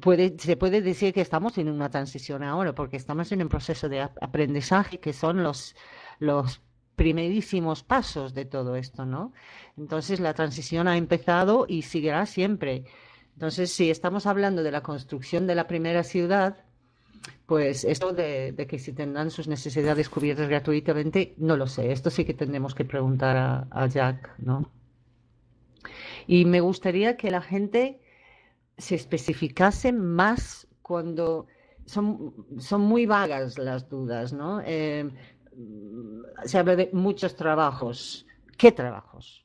puede, se puede decir que estamos en una transición ahora, porque estamos en un proceso de aprendizaje que son los, los primerísimos pasos de todo esto, ¿no? Entonces la transición ha empezado y seguirá siempre. Entonces, si estamos hablando de la construcción de la primera ciudad, pues esto de, que si tendrán sus necesidades cubiertas gratuitamente, no lo sé. Esto sí que tendremos que preguntar a, a Jack, ¿no? Y me gustaría que la gente se especificase más cuando son, son muy vagas las dudas, ¿no? Eh, se habla de muchos trabajos. ¿Qué trabajos?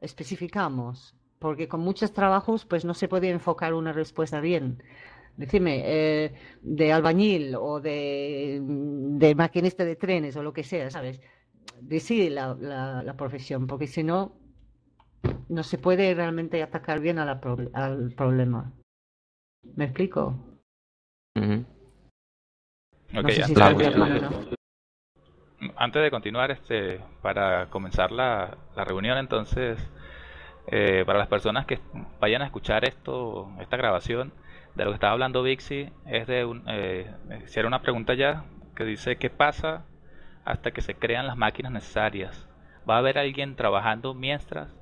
Especificamos, porque con muchos trabajos pues no se puede enfocar una respuesta bien. Decime, eh, de albañil o de, de, maquinista de trenes o lo que sea, ¿sabes? Decide la, la, profesión, porque si no, no se puede realmente atacar bien al problema. ¿Me explico? antes de continuar, este, para comenzar la, la reunión, entonces, eh, para las personas que vayan a escuchar esto, esta grabación, de lo que estaba hablando Vixi, es de un, eh, una pregunta ya que dice qué pasa hasta que se crean las máquinas necesarias. ¿Va a haber alguien trabajando mientras?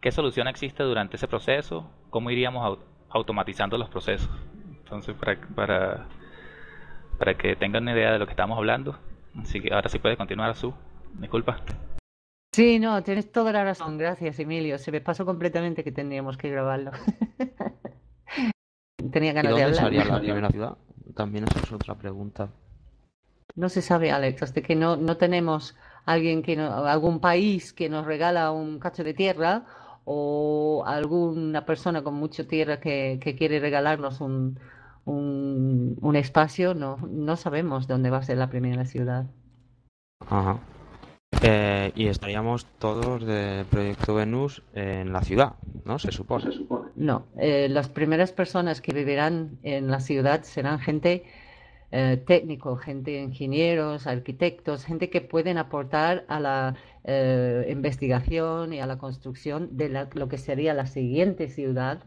¿Qué solución existe durante ese proceso? ¿Cómo iríamos automatizando los procesos? Entonces, para, para, para que tengan una idea de lo que estamos hablando. Así que ahora sí puede continuar, Su. Disculpa. Sí, no, tienes toda la razón. Gracias, Emilio. Se me pasó completamente que tendríamos que grabarlo. Tenía ganas de hablar. sería la primera ciudad? También esa es otra pregunta. No se sabe, Alex, hasta que no, no tenemos alguien que algún país que nos regala un cacho de tierra o alguna persona con mucha tierra que, que quiere regalarnos un, un, espacio, no, no sabemos dónde va a ser la primera ciudad. Ajá. Eh, y estaríamos todos del proyecto Venus en la ciudad, ¿no? Se supone. No, eh, las primeras personas que vivirán en la ciudad serán gente eh, técnico, gente ingenieros, arquitectos, gente que pueden aportar a la investigación y a la construcción de lo que sería la siguiente ciudad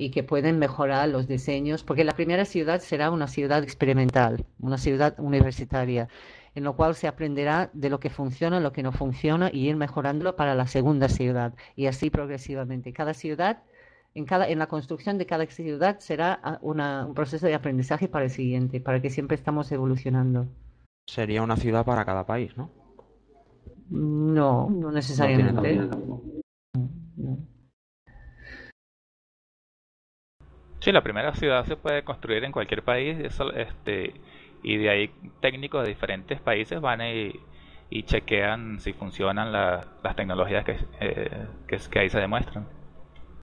y que pueden mejorar los diseños, porque la primera ciudad será una ciudad experimental, una ciudad universitaria, en lo cual se aprenderá de lo que funciona, lo que no funciona y ir mejorándolo para la segunda ciudad y así progresivamente. Cada ciudad, en, cada, en la construcción de cada ciudad será ah, un proceso de aprendizaje para el siguiente, para que siempre estamos evolucionando. Sería una ciudad para cada país, ¿no? No, no necesariamente. Sí, la primera ciudad se puede construir en cualquier país este, y de ahí técnicos de diferentes países van y, chequean si funcionan las tecnologías que, eh, que, ahí se demuestran.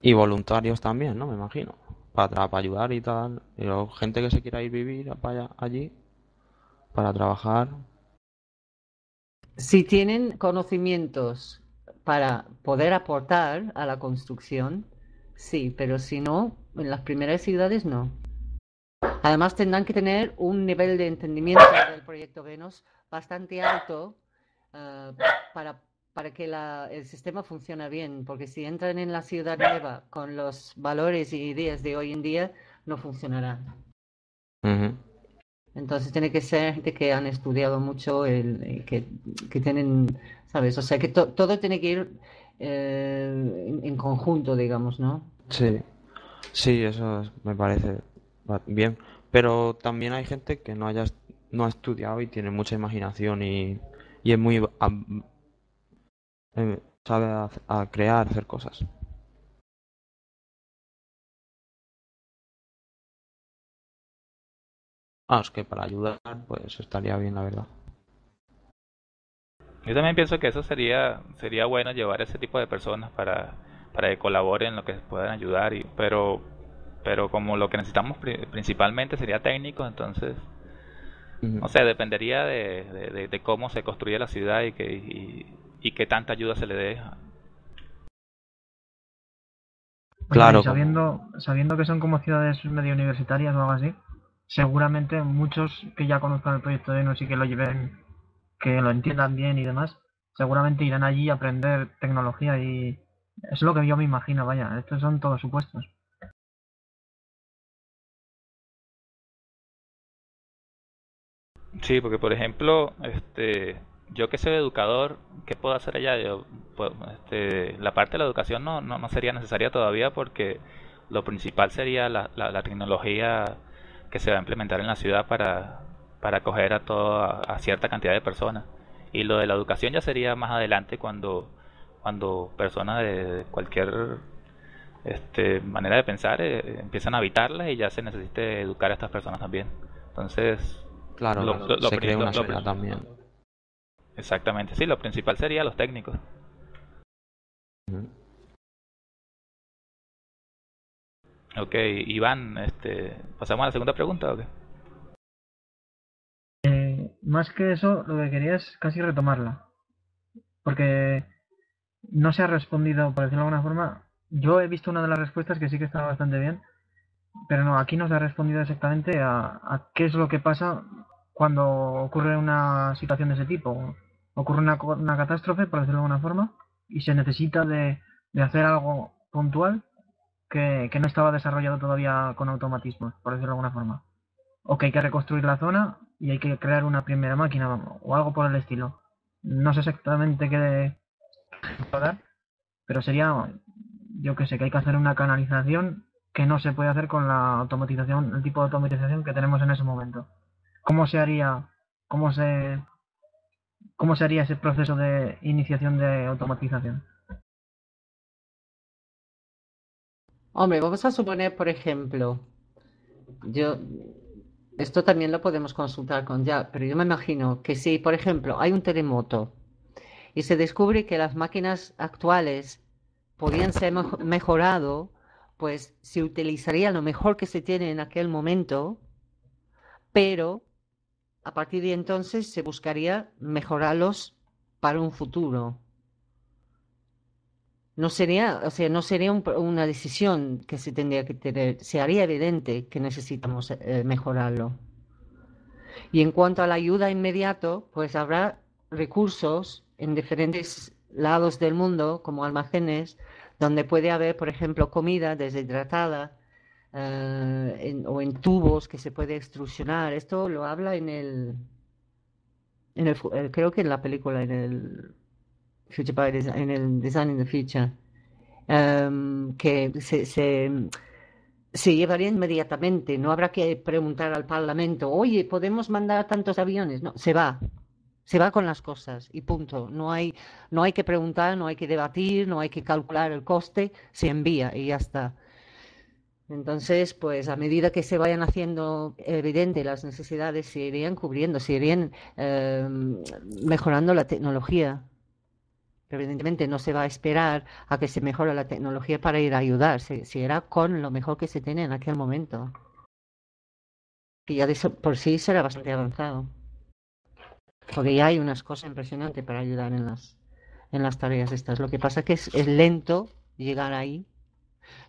Y voluntarios también, ¿no? Me imagino. Para, para ayudar y tal. Y gente que se quiera ir vivir allí para trabajar. Si tienen conocimientos para poder aportar a la construcción, sí, pero si no, en las primeras ciudades no. Además tendrán que tener un nivel de entendimiento del proyecto Venus bastante alto eh, para, para que el sistema funcione bien, porque si entran en la ciudad nueva con los valores y ideas de hoy en día, no funcionará. Entonces tiene que ser gente que han estudiado mucho, el, que, que tienen, ¿sabes? O sea que todo tiene que ir eh, en conjunto, digamos, ¿no? Sí. Sí, eso me parece bien. Pero también hay gente que no haya no ha estudiado y tiene mucha imaginación y, y es muy eh, sabe a, crear, hacer cosas. Ah, es que para ayudar, pues estaría bien, la verdad. Yo también pienso que eso sería sería bueno llevar ese tipo de personas para para que colaboren, lo que puedan ayudar, y, pero, pero como lo que necesitamos principalmente sería técnico, entonces, no sé, dependería de, de, cómo se construye la ciudad y que, y, y qué tanta ayuda se le dé. Pues claro. Sabiendo, sabiendo que son como ciudades medio universitarias o algo así, seguramente muchos que ya conozcan el proyecto de Linux y que lo lleven, que lo entiendan bien y demás, seguramente irán allí a aprender tecnología y es lo que yo me imagino, vaya, estos son todos supuestos. Sí, porque por ejemplo, este, yo que soy educador, ¿qué puedo hacer allá? Yo, pues, este, la parte de la educación no, no, no, sería necesaria todavía porque lo principal sería la, la, tecnología que se va a implementar en la ciudad para, para acoger a, toda, a cierta cantidad de personas. Y lo de la educación ya sería más adelante cuando, cuando personas de cualquier este, manera de pensar eh, empiezan a habitarla y ya se necesite educar a estas personas también. Entonces, claro, lo, se crea una también. Exactamente, sí, lo principal sería los técnicos. Ok, Iván, este, ¿pasamos a la segunda pregunta o qué? Eh, más que eso, lo que quería es casi retomarla. Porque no se ha respondido, por decirlo de alguna forma. Yo he visto una de las respuestas que sí que está bastante bien, pero no, aquí no se ha respondido exactamente a qué es lo que pasa cuando ocurre una situación de ese tipo ocurre una, una catástrofe, por decirlo de alguna forma, y se necesita de, hacer algo puntual que, no estaba desarrollado todavía con automatismos, por decirlo de alguna forma. O que hay que reconstruir la zona y hay que crear una primera máquina o algo por el estilo. No sé exactamente qué dar, pero sería, yo que sé, que hay que hacer una canalización que no se puede hacer con la automatización, el tipo de automatización que tenemos en ese momento. ¿Cómo se haría, cómo se ¿Cómo sería ese proceso de iniciación de automatización? Hombre, vamos a suponer, por ejemplo, yo, esto también lo podemos consultar con ya, pero yo me imagino que si, por ejemplo, hay un terremoto y se descubre que las máquinas actuales podían ser mejorado, pues se utilizaría lo mejor que se tiene en aquel momento, pero a partir de entonces se buscaría mejorarlos para un futuro. No sería, o sea, no sería una decisión que se tendría que tener, se haría evidente que necesitamos eh, mejorarlo. Y en cuanto a la ayuda inmediato, pues habrá recursos en diferentes lados del mundo, como almacenes, donde puede haber, por ejemplo, comida deshidratada, eh, o en tubos que se puede extrusionar. Esto lo habla en el, en el eh, creo que en la película, en el Future by Design, en el Design in the Future, em, que se, se, llevaría inmediatamente. No habrá que preguntar al Parlamento, oye, ¿podemos mandar tantos aviones? No, se va. Se va con las cosas y punto. No hay, no hay que preguntar, no hay que debatir, no hay que calcular el coste, se envía y ya está. Entonces, pues a medida que se vayan haciendo evidentes las necesidades, se irían cubriendo, se irían em, mejorando la tecnología. Pero evidentemente no se va a esperar a que se mejore la tecnología para ir a ayudar, se, se irá con lo mejor que se tiene en aquel momento. Que ya de por sí será bastante avanzado. Porque ya hay unas cosas impresionantes para ayudar en las, en las tareas estas. Lo que pasa es que es lento llegar ahí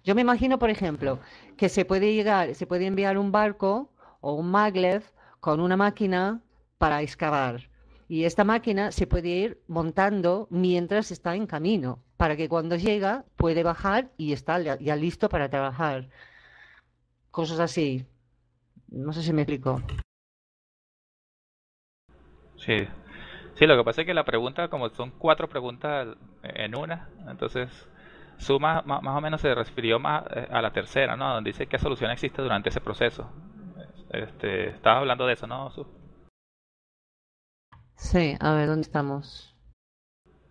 yo me imagino, por ejemplo, que se puede llegar, se puede enviar un barco o un maglev con una máquina para excavar. Y esta máquina se puede ir montando mientras está en camino, para que cuando llega puede bajar y está ya listo para trabajar. Cosas así. No sé si me explico. Sí. Sí, lo que pasa es que la pregunta, como son cuatro preguntas en una, entonces su más, más, o menos se refirió más eh, a la tercera, ¿no? Donde dice qué solución existe durante ese proceso. Este, estabas hablando de eso, ¿no, Su? Sí, a ver, ¿dónde estamos?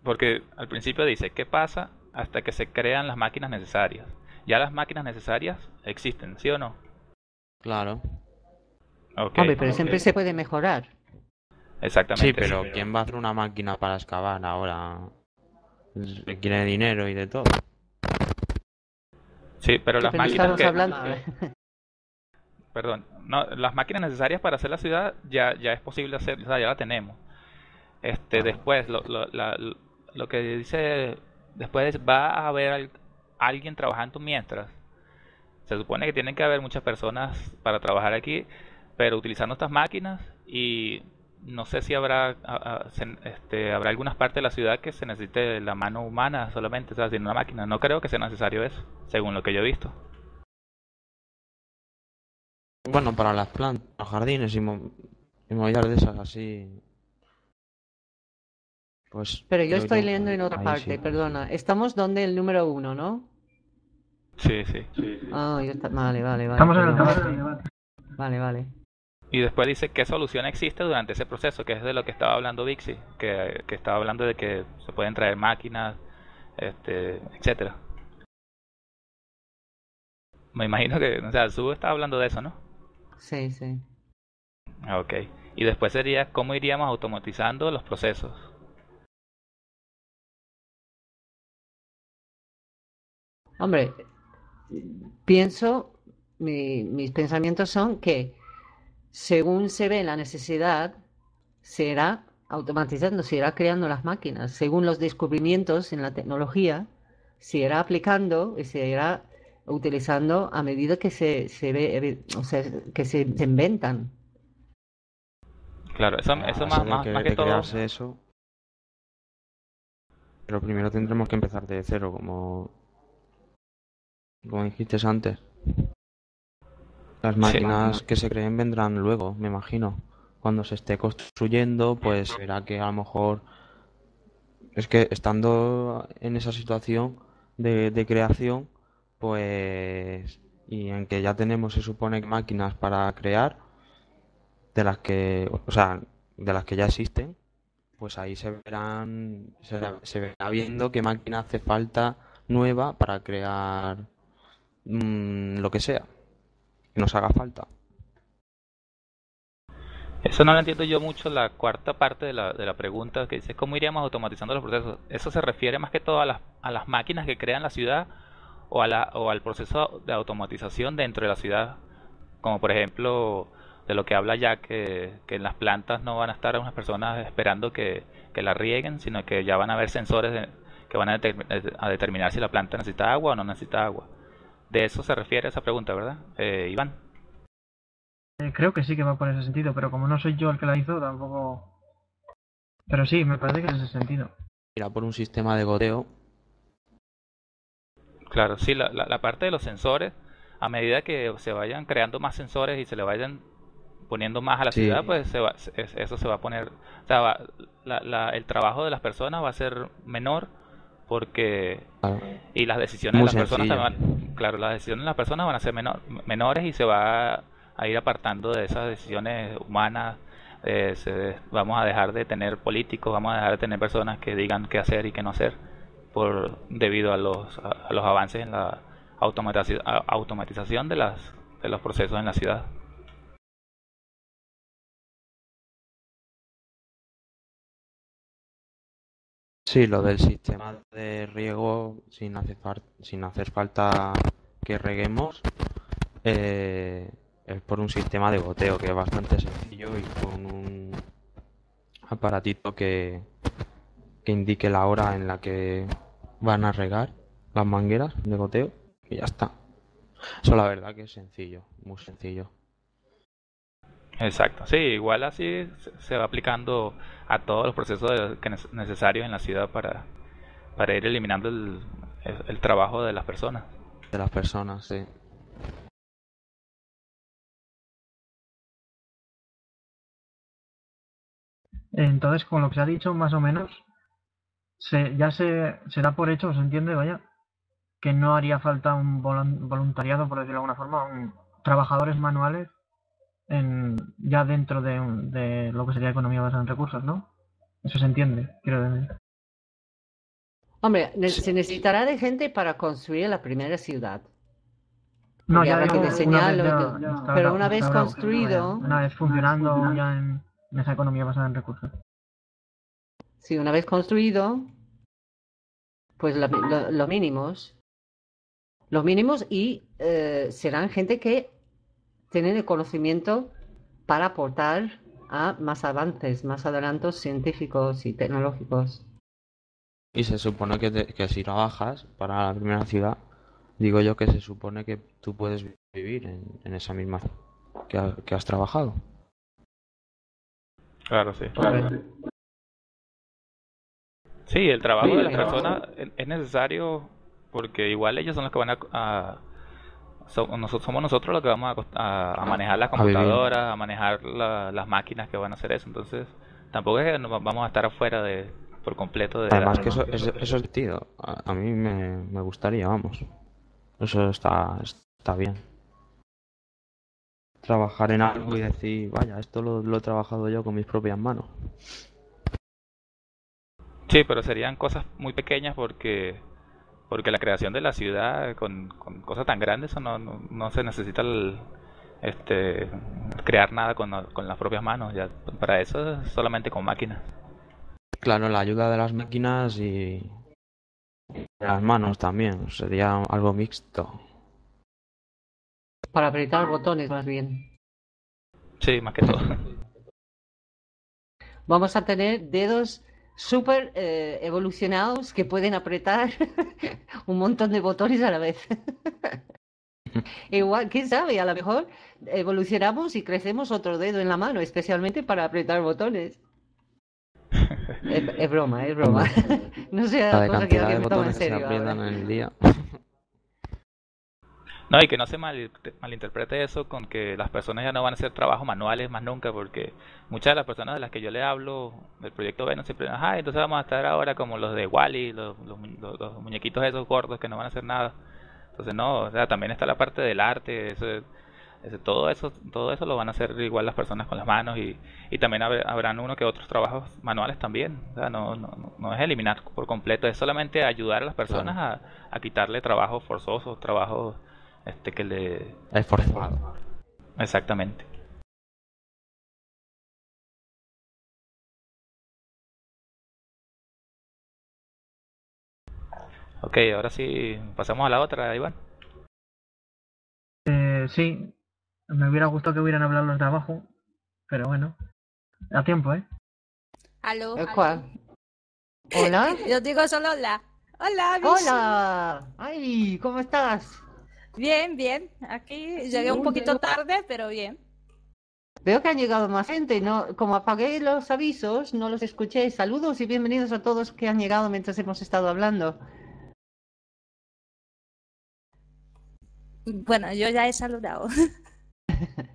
Porque al principio dice, ¿qué pasa hasta que se crean las máquinas necesarias? Ya las máquinas necesarias existen, ¿sí o no? Claro. Okay, Hombre, pero siempre se puede mejorar. Exactamente. Sí, pero ¿quién va a hacer una máquina para excavar ahora? Requiere dinero y de todo. Sí, pero las máquinas Perdón, no, las máquinas necesarias para hacer la ciudad ya, ya es posible hacer, ya la tenemos. Este, después, lo, lo, lo que dice, después va a haber alguien trabajando mientras. Se supone que tienen que haber muchas personas para trabajar aquí, pero utilizando estas máquinas y no sé si habrá este, habrá algunas partes de la ciudad que se necesite la mano humana solamente, o sea, sin una máquina. No creo que sea necesario eso, según lo que yo he visto. Bueno, para las plantas, los jardines y movidas de esas así. Pues. Pero yo estoy leyendo en otra parte, perdona. Estamos donde el número uno, ¿no? Sí, sí. Ah, vale, vale, vale. Estamos en el Vale, vale. Y después dice qué solución existe durante ese proceso, que es de lo que estaba hablando Vixi, que, que estaba hablando de que se pueden traer máquinas, este, etcétera. Me imagino que, o sea, Sue estaba hablando de eso, ¿no? Sí, sí. Ok. Y después sería cómo iríamos automatizando los procesos. Hombre, pienso, mis pensamientos son que según se ve la necesidad, se irá automatizando, se irá creando las máquinas. Según los descubrimientos en la tecnología, se irá aplicando y se irá utilizando a medida que se, se ve, o sea, que se, inventan. Claro, eso, eso más, más, que, todo. Eso, pero primero tendremos que empezar de cero, como, como dijiste antes. Las máquinas que se creen vendrán luego, me imagino. Cuando se esté construyendo, pues verá que a lo mejor es que estando en esa situación de, de creación, pues y en que ya tenemos se supone máquinas para crear de las que o sea de las que ya existen pues ahí se verán se, verá viendo qué máquina hace falta nueva para crear mm, lo que sea nos haga falta. Eso no lo entiendo yo mucho la cuarta parte de la, de la pregunta que dice cómo iríamos automatizando los procesos eso se refiere más que todo a las, a las máquinas que crean la ciudad o, a la, o al proceso de automatización dentro de la ciudad, como por ejemplo de lo que habla ya que, que en las plantas no van a estar unas personas esperando que, que la rieguen, sino que ya van a haber sensores que van a, determinar si la planta necesita agua o no necesita agua. De eso se refiere esa pregunta, ¿verdad, eh, Iván? Eh, creo que sí que va por ese sentido, pero como no soy yo el que la hizo, tampoco... Pero sí, me parece que es ese sentido. Irá por un sistema de goteo Claro, sí, la, la, parte de los sensores, a medida que se vayan creando más sensores y se le vayan poniendo más a la ciudad, pues se va, eso se va a poner, o sea, la, el trabajo de las personas va a ser menor porque y las decisiones de las personas también, claro, las decisiones de las personas van a ser menor, menores y se va a ir apartando de esas decisiones humanas. Eh, vamos a dejar de tener políticos, vamos a dejar de tener personas que digan qué hacer y qué no hacer por debido a los, a, los avances en la automatización, automatización de, las, de los procesos en la ciudad. Sí, lo del sistema de riego sin hacer, sin hacer falta que reguemos eh, es por un sistema de goteo que es bastante sencillo y con un aparatito que, que indique la hora en la que van a regar las mangueras de goteo y ya está. Eso la verdad que es sencillo, muy sencillo. Exacto, sí, igual así se va aplicando a todos los procesos necesarios en la ciudad para, para ir eliminando el, el trabajo de las personas. De las personas, sí. Entonces, con lo que se ha dicho, más o menos, se, ya se, se da por hecho, se entiende, vaya, que no haría falta un voluntariado, por decirlo de alguna forma, un, trabajadores manuales en, ya dentro de, de, lo que sería economía basada en recursos, ¿no? Eso se entiende, quiero decir. Hombre, se necesitará de gente para construir la primera ciudad. No, ya que diseñarlo, pero una vez construido, una vez funcionando ya en esa economía basada en recursos. Sí, una vez construido, pues lo, mínimos. Los mínimos y eh, serán gente que tienen el conocimiento para aportar a más avances, más adelantos científicos y tecnológicos. Y se supone que, que si trabajas para la primera ciudad, digo yo que se supone que tú puedes vivir en, esa misma que, que has trabajado. Claro, sí. Sí, el trabajo de las personas es necesario porque igual ellos son los que van a, nosotros, somos nosotros los que vamos a, manejar la computadora, a, manejar las máquinas que van a hacer eso. Entonces, tampoco es que vamos a estar afuera de por completo de... Además que eso, eso, es divertido. A, mí me, me, gustaría, vamos. Eso está, está bien. Trabajar en algo y decir, vaya, esto lo, lo he trabajado yo con mis propias manos. Sí, pero serían cosas muy pequeñas porque porque la creación de la ciudad con, cosas tan grandes no, no, se necesita este crear nada con, con, las propias manos ya para eso es solamente con máquinas. Claro la ayuda de las máquinas y las manos también sería algo mixto. Para apretar botones más bien. Sí más que todo. Vamos a tener dedos súper eh, evolucionados que pueden apretar un montón de botones a la vez. Igual, quién sabe, a lo mejor evolucionamos y crecemos otro dedo en la mano, especialmente para apretar botones. es, broma, es broma. no sea cosa que alguien me tome en serio. en el día. No, y que no se mal, malinterprete eso con que las personas ya no van a hacer trabajos manuales más nunca, porque muchas de las personas de las que yo le hablo del proyecto Venus siempre dicen, ah, entonces vamos a estar ahora como los de Wally, los, los, muñequitos esos gordos que no van a hacer nada. Entonces no, o sea, también está la parte del arte, eso, todo eso todo eso lo van a hacer igual las personas con las manos y, y también habrán uno que otros trabajos manuales también. O sea, no, no, no es eliminar por completo, es solamente ayudar a las personas a, a quitarle trabajos forzosos, trabajos este que le es forzado. Exactamente. Ok ahora sí pasamos a la otra Iván. Eh, sí me hubiera gustado que hubieran hablado los de abajo pero bueno a tiempo eh aló, cuál? hola yo digo solo hola. Hola hola. ay cómo estás Bien, bien. Aquí llegué un poquito tarde, pero bien. Veo que han llegado más gente, ¿no? Como apagué los avisos, no los escuché. Saludos y bienvenidos a todos que han llegado mientras hemos estado hablando. Bueno, yo ya he saludado.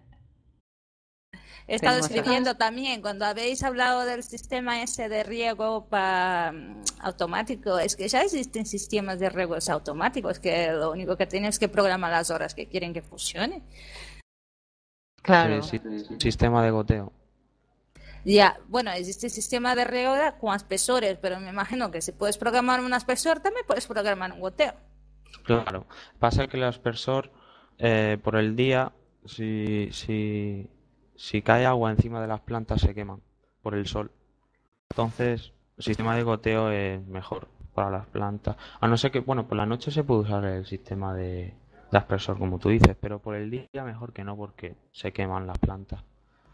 He estado escribiendo también, cuando habéis hablado del sistema ese de riego para mm, automático, es que ya existen sistemas de riegos automáticos, que lo único que tienes es que programar las horas que quieren que funcione. Claro. sistema de goteo. Ya, bueno, existe sistema de riego con espesores, pero me imagino que si puedes programar un espesor, también puedes programar un goteo. Claro. Pasa que el aspersor, eh, por el día, si, si, si cae agua encima de las plantas se queman por el sol. Entonces, el sistema de goteo es mejor para las plantas. A no ser que, bueno, por la noche se puede usar el sistema de, aspersor, como tú dices, pero por el día mejor que no, porque se queman las plantas.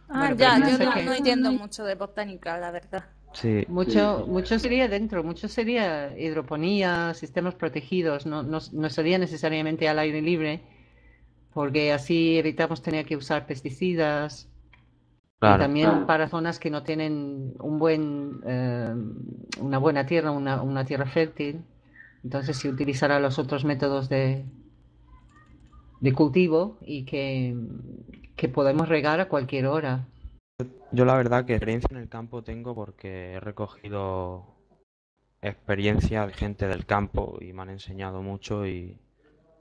Ah, ya, yo no, entiendo mucho de botánica, la verdad. Sí. Mucho, mucho sería dentro, mucho sería hidroponía, sistemas protegidos, no, no, no sería necesariamente al aire libre, porque así evitamos tener que usar pesticidas, y también para zonas que no tienen un buen, eh, una buena tierra, una, una, tierra fértil, entonces se utilizará los otros métodos de, de cultivo y que, que podemos regar a cualquier hora. Yo la verdad que experiencia en el campo tengo porque he recogido experiencia de gente del campo y me han enseñado mucho y,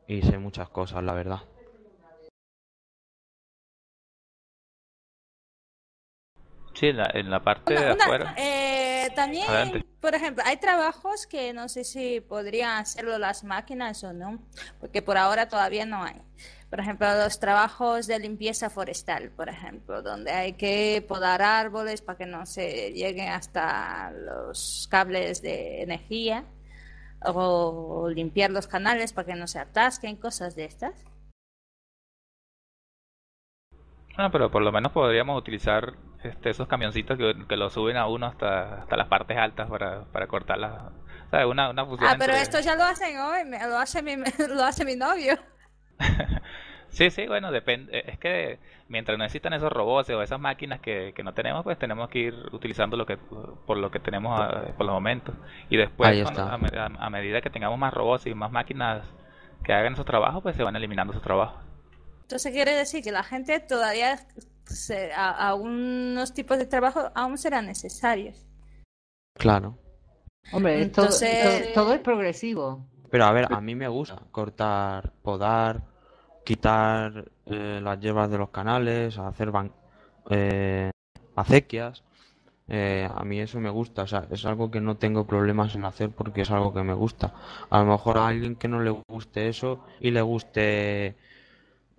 y sé muchas cosas, la verdad. Sí, en la, parte de afuera. Eh, también, por ejemplo, hay trabajos que no sé si podrían hacerlo las máquinas o no, porque por ahora todavía no hay. Por ejemplo, los trabajos de limpieza forestal, por ejemplo, donde hay que podar árboles para que no se lleguen hasta los cables de energía, o limpiar los canales para que no se atasquen, cosas de estas. Ah, pero por lo menos podríamos utilizar este, esos camioncitos que, que lo suben a uno hasta, hasta las partes altas para, para cortar las... Una, una ah, pero esto ya lo hacen hoy, lo hace mi, lo hace mi novio. sí, sí, bueno, depende. Es que mientras no existan esos robots o esas máquinas que, que no tenemos, pues tenemos que ir utilizando lo que por lo que tenemos a, por los momentos. Y después, a, medida que tengamos más robots y más máquinas que hagan esos trabajos, pues se van eliminando esos trabajos. Entonces quiere decir que la gente todavía, a, unos tipos de trabajo aún serán necesarios. Claro. Hombre, Entonces... todo, es progresivo. Pero a ver, a mí me gusta cortar, podar, quitar eh, las hierbas de los canales, hacer eh, acequias. Eh, a mí eso me gusta, o sea, es algo que no tengo problemas en hacer porque es algo que me gusta. A lo mejor a alguien que no le guste eso y le guste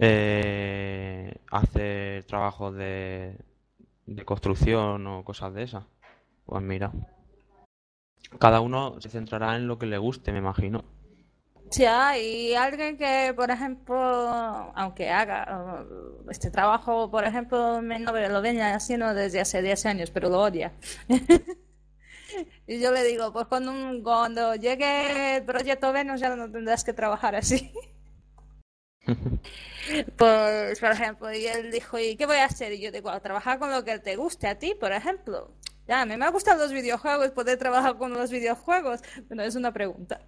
eh, hacer trabajos de, de construcción o cosas de esas, pues mira, cada uno se centrará en lo que le guste, me imagino. Sí, hay alguien que, por ejemplo, aunque haga uh, este trabajo, por ejemplo, no lo venía haciendo desde hace 10 años, pero lo odia. y yo le digo, pues cuando, cuando llegue el proyecto Venus ya no tendrás que trabajar así. pues, por ejemplo, y él dijo, ¿y qué voy a hacer? Y yo digo, trabajar con lo que te guste a ti, por ejemplo. Ya, a mí me gustan los videojuegos, poder trabajar con los videojuegos, pero es una pregunta.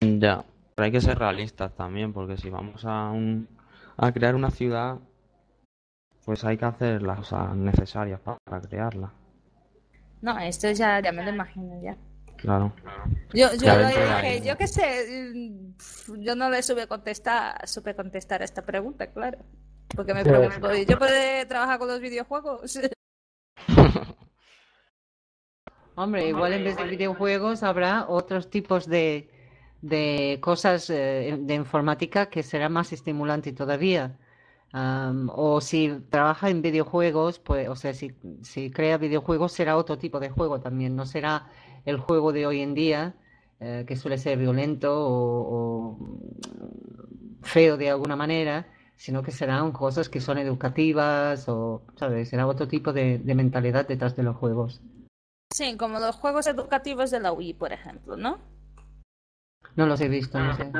Ya, pero hay que ser realistas también, porque si vamos a, un, a crear una ciudad, pues hay que hacer las cosas necesarias para, crearla. No, esto ya, ya me lo imagino ya. Claro. Yo, yo lo dije, yo qué sé, yo no le supe contestar, supe contestar a esta pregunta, claro. Porque me pregunto, ¿yo puedo trabajar con los videojuegos? Hombre, igual en vez de videojuegos habrá otros tipos de, de cosas eh, de informática que será más estimulante todavía. o si trabaja en videojuegos, pues, o sea, si, si, crea videojuegos será otro tipo de juego también, no será el juego de hoy en día, eh, que suele ser violento o, feo de alguna manera, sino que serán cosas que son educativas o, ¿sabes? Será otro tipo de, de mentalidad detrás de los juegos. Sí, como los juegos educativos de la Wii, por ejemplo, ¿no? No los he visto, no sé.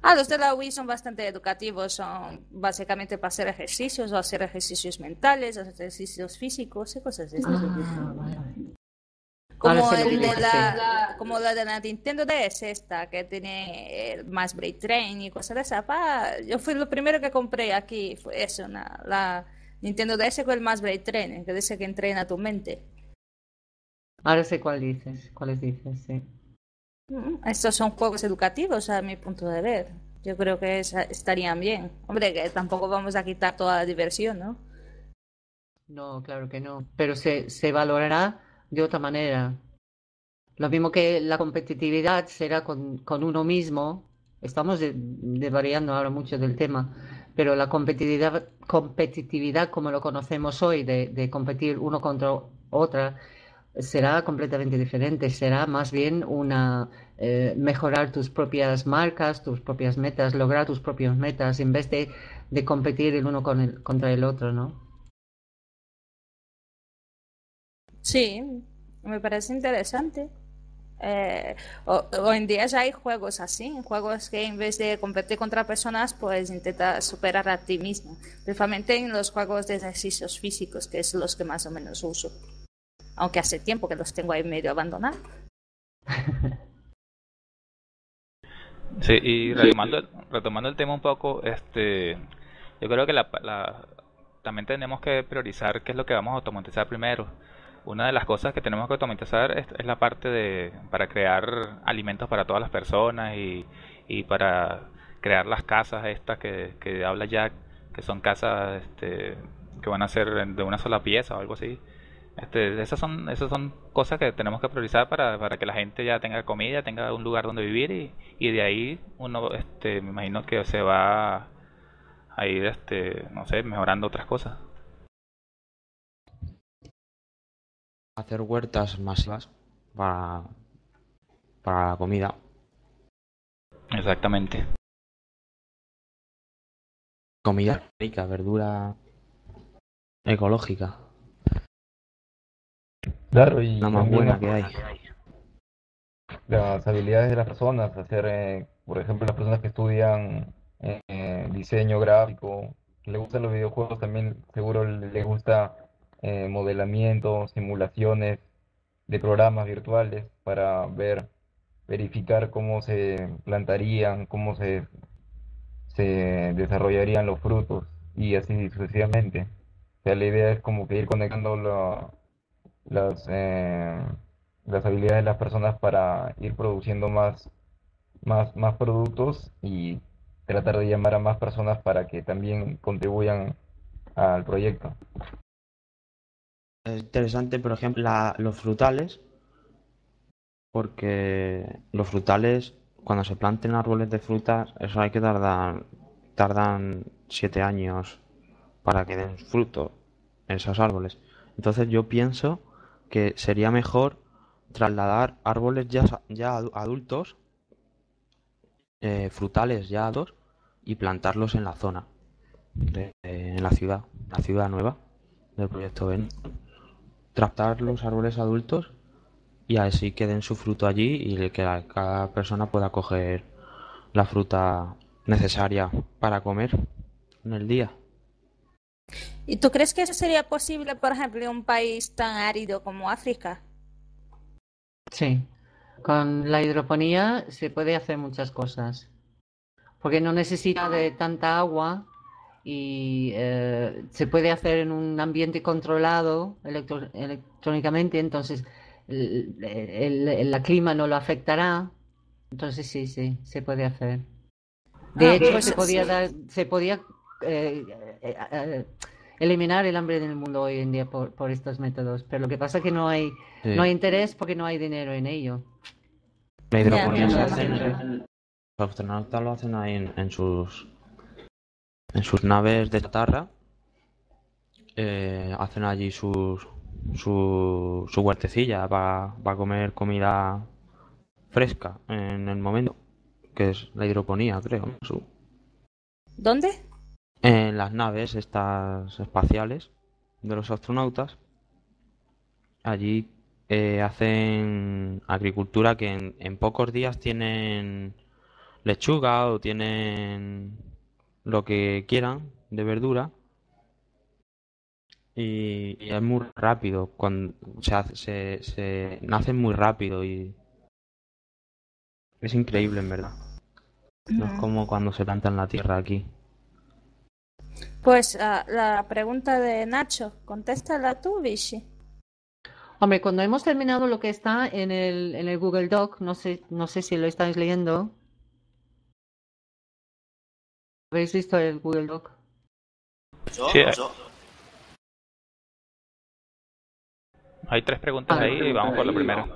Ah, los de la Wii son bastante educativos, son básicamente para hacer ejercicios o hacer ejercicios mentales, ejercicios físicos y cosas de esas. Ah, como, el de la, como la de la Nintendo DS, esta que tiene más Brain Train y cosas de esas. yo fui lo primero que compré aquí, fue eso, la Nintendo DS con el más Brain Train, que dice que entrena tu mente. Ahora sé cuál dices, cuáles dices, sí. Estos son juegos educativos a mi punto de ver. Yo creo que estarían bien. Hombre, que tampoco vamos a quitar toda la diversión, ¿no? No, claro que no. Pero se, se valorará de otra manera. Lo mismo que la competitividad será con, con uno mismo. Estamos variando ahora mucho del tema, pero la competitividad, competitividad como lo conocemos hoy, de, de competir uno contra otra, será completamente diferente, será más bien una eh, mejorar tus propias marcas, tus propias metas, lograr tus propias metas en vez de, de competir el uno con el, contra el otro, ¿no? Sí, me parece interesante. Eh, hoy en día ya hay juegos así, juegos que en vez de competir contra personas, pues intentas superar a ti mismo. Principalmente en los juegos de ejercicios físicos, que es los que más o menos uso aunque hace tiempo que los tengo ahí medio abandonados. Sí, y retomando, el tema un poco, este, yo creo que la, también tenemos que priorizar qué es lo que vamos a automatizar primero. Una de las cosas que tenemos que automatizar es, la parte de para crear alimentos para todas las personas y, y para crear las casas estas que, que habla Jack, que son casas este, que van a ser de una sola pieza o algo así. Este, esas son esas son cosas que tenemos que priorizar para, para que la gente ya tenga comida, tenga un lugar donde vivir y, y de ahí uno este me imagino que se va a ir este no sé, mejorando otras cosas. Hacer huertas masivas para para la comida. Exactamente. Comida rica, verdura ecológica. Claro, y la más buena que hay. Las habilidades de las personas, hacer, eh, por ejemplo, las personas que estudian eh, diseño gráfico, que le gustan los videojuegos, también seguro les gusta eh, modelamiento, simulaciones de programas virtuales para ver verificar cómo se plantarían, cómo se, se desarrollarían los frutos y así sucesivamente. O sea, la idea es como que ir conectando las, eh, las habilidades de las personas para ir produciendo más, más, más productos y tratar de llamar a más personas para que también contribuyan al proyecto. Es interesante, por ejemplo, los frutales, porque los frutales, cuando se planten árboles de frutas, eso hay que tardar, tardan siete años para que den fruto esos árboles. Entonces yo pienso que sería mejor trasladar árboles ya, ya adultos, eh, frutales ya adultos, y plantarlos en la zona, en la ciudad, la ciudad nueva del proyecto Ben. Tratar los árboles adultos y así que den su fruto allí y que cada persona pueda coger la fruta necesaria para comer en el día. ¿Y tú crees que eso sería posible, por ejemplo, en un país tan árido como África? Sí, con la hidroponía se puede hacer muchas cosas, porque no necesita de tanta agua y eh, se puede hacer en un ambiente controlado electrónicamente, entonces el, la clima no lo afectará. Entonces sí, sí, se puede hacer. De ah, hecho, pues se podía, dar, se podía eh, eh, eh, eliminar el hambre en el mundo hoy en día por, por estos métodos, pero lo que pasa es que no hay, no hay interés porque no hay dinero en ello. La hidroponía se hace los astronautas lo hacen ahí en, sus en sus naves de chatarra hacen allí sus su, su huertecilla para comer comida fresca en el momento, que es la hidroponía, creo. Su... ¿Dónde? En las naves estas espaciales de los astronautas. Allí eh, hacen agricultura que en, en pocos días tienen lechuga o tienen lo que quieran de verdura y, es muy rápido. Cuando se, se, se nace muy rápido y es increíble en verdad. No es como cuando se planta en la tierra aquí. Pues uh, la pregunta de Nacho contéstala tú Vichy. Hombre, cuando hemos terminado lo que está en el, en el Google Doc, no sé, no sé si lo estáis leyendo. ¿Habéis visto el Google Doc? Sí, Hay tres preguntas ahí y vamos por la primera.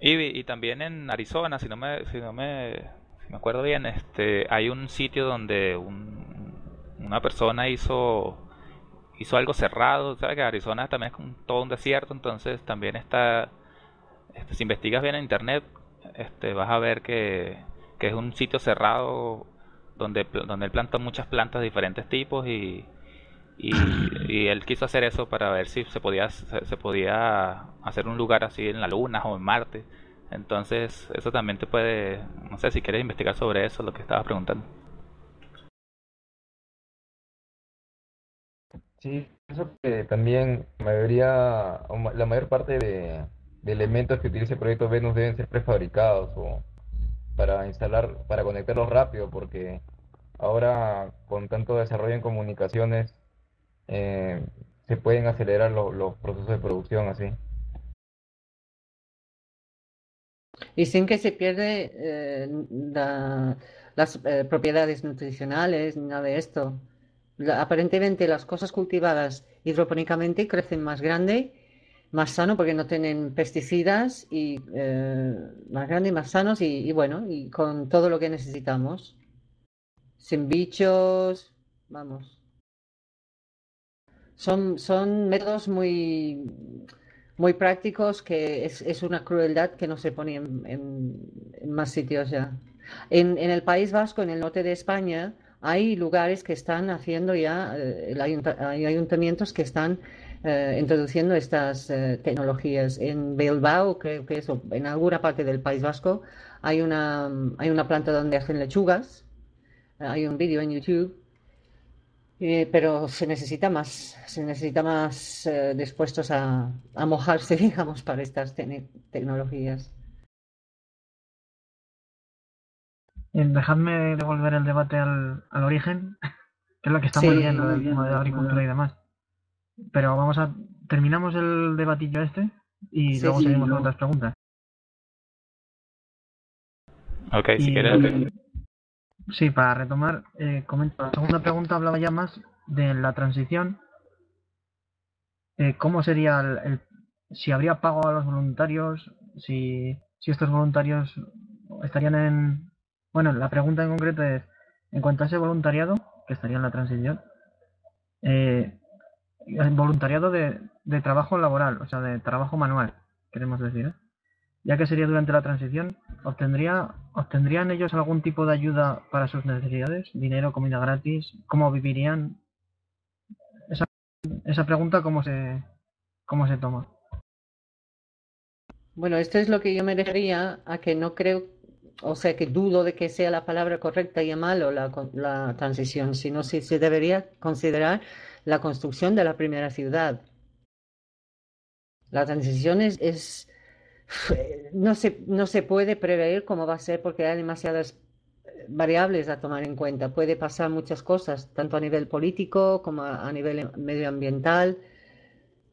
Y, y también en Arizona, si no me, si no me, si me acuerdo bien, este, hay un sitio donde un, una persona hizo hizo algo cerrado, sabes que Arizona también es todo un desierto, entonces también está, este, si investigas bien en internet, este, vas a ver que, que es un sitio cerrado donde, donde él planta muchas plantas de diferentes tipos y, y, él quiso hacer eso para ver si se podía, se, podía hacer un lugar así en la Luna o en Marte. Entonces, eso también te puede, no sé si quieres investigar sobre eso, lo que estabas preguntando. Sí, eso que también la mayoría, la mayor parte de, de elementos que utiliza el proyecto Venus deben ser prefabricados o para instalar, para conectarlos rápido, porque ahora con tanto desarrollo en comunicaciones eh, se pueden acelerar los procesos de producción así. Y sin que se pierda eh, las eh, propiedades nutricionales ni nada de esto. aparentemente las cosas cultivadas hidropónicamente crecen más grande, más sano porque no tienen pesticidas y más grande y más sanos y, y bueno, y con todo lo que necesitamos. Sin bichos, vamos. Son, son métodos muy, muy prácticos que es, es una crueldad que no se pone en, en, más sitios ya. En, en, el País Vasco, en el norte de España, hay lugares que están haciendo ya, eh, hay ayuntamientos que están eh, introduciendo estas eh, tecnologías. En Bilbao, creo que eso, en alguna parte del País Vasco, hay una, hay una planta donde hacen lechugas. hay un vídeo en YouTube eh, pero se necesita más, se necesita más eh, dispuestos a, a, mojarse, digamos, para estas tecnologías. dejadme devolver el debate al, al origen, que es lo que estamos viendo del tema de agricultura y demás. Pero vamos a. Terminamos el debatillo este y luego seguimos con otras preguntas. Ok, si quieres. Sí, para retomar, eh, comento. La segunda pregunta hablaba ya más de la transición. Eh, ¿Cómo sería el, si habría pago a los voluntarios? Si, si estos voluntarios estarían en. Bueno, la pregunta en concreto es: en cuanto a ese voluntariado, que estaría en la transición, eh, el voluntariado de, de trabajo laboral, o sea, de trabajo manual, queremos decir, ¿eh? ya que sería durante la transición, ¿obtendría, ¿obtendrían ellos algún tipo de ayuda para sus necesidades? ¿Dinero, comida gratis? ¿Cómo vivirían? Esa, pregunta, ¿cómo se, ¿cómo se toma? Bueno, esto es lo que yo me refería a que no creo, o sea, que dudo de que sea la palabra correcta y malo la, la transición, sino si se debería considerar la construcción de la primera ciudad. La transición es no se, no se puede prever cómo va a ser porque hay demasiadas eh, variables a tomar en cuenta. Puede pasar muchas cosas, tanto a nivel político como a, nivel medioambiental.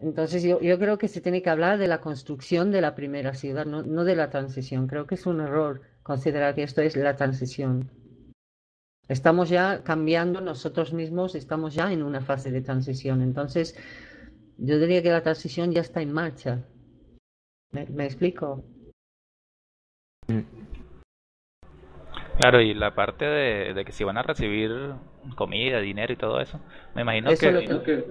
Entonces yo, yo, creo que se tiene que hablar de la construcción de la primera ciudad, no, no de la transición. Creo que es un error considerar que esto es la transición. Estamos ya cambiando nosotros mismos, estamos ya en una fase de transición. Entonces, yo diría que la transición ya está en marcha. ¿Me, explico? Claro, y la parte de, que si van a recibir comida, dinero y todo eso, me imagino que...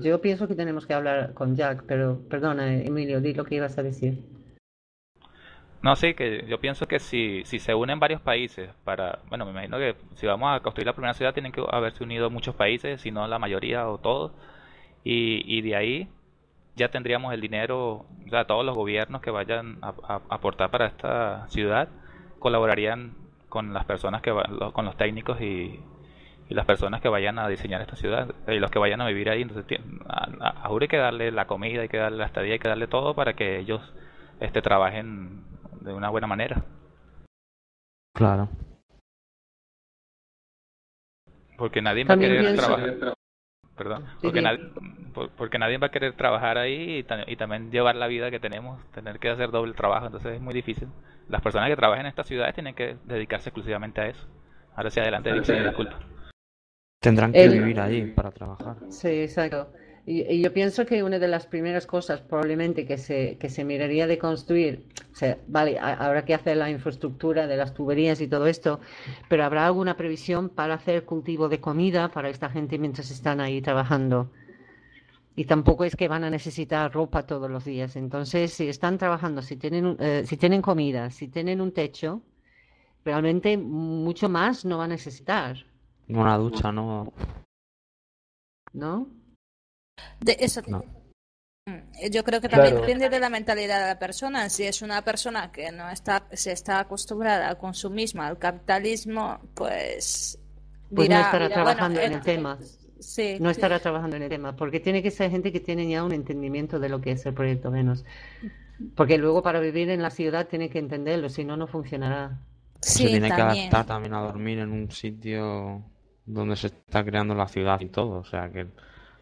Yo pienso que tenemos que hablar con Jack, pero perdona, Emilio, di lo que ibas a decir. No, sí, que yo pienso que si, si se unen varios países para... Bueno, me imagino que si vamos a construir la primera ciudad tienen que haberse unido muchos países, si no la mayoría o todos. Y, y de ahí ya tendríamos el dinero, o todos los gobiernos que vayan a, aportar para esta ciudad colaborarían con las personas que con los técnicos y, las personas que vayan a diseñar esta ciudad y los que vayan a vivir ahí. Entonces, a, a, hay que darle la comida, hay que darle la estadía, hay que darle todo para que ellos este, trabajen de una buena manera. Claro. Porque nadie va a querer trabajar perdón, porque, nadie, porque nadie va a querer trabajar ahí y, también llevar la vida que tenemos, tener que hacer doble trabajo, entonces es muy difícil. Las personas que trabajan en estas ciudades tienen que dedicarse exclusivamente a eso. Ahora sí, adelante, disculpa. Tendrán que vivir ahí para trabajar. Sí, exacto. Y, yo pienso que una de las primeras cosas probablemente que se, que se miraría de construir, o sea, vale, habrá que hacer la infraestructura de las tuberías y todo esto, pero habrá alguna previsión para hacer cultivo de comida para esta gente mientras están ahí trabajando. Y tampoco es que van a necesitar ropa todos los días. Entonces, si están trabajando, si tienen, eh, si tienen comida, si tienen un techo, realmente mucho más no va a necesitar. Una ducha, ¿no? ¿No? De eso. Mm, yo creo que también depende de la mentalidad de la persona. Si es una persona que no está, se está acostumbrada al consumismo, al capitalismo, pues. Pues no estará trabajando en el tema. no estará trabajando en el tema, porque tiene que ser gente que tiene ya un entendimiento de lo que es el proyecto Venus. Porque luego para vivir en la ciudad tiene que entenderlo, si no, no funcionará. se tiene que adaptar también a dormir en un sitio donde se está creando la ciudad y todo. O sea que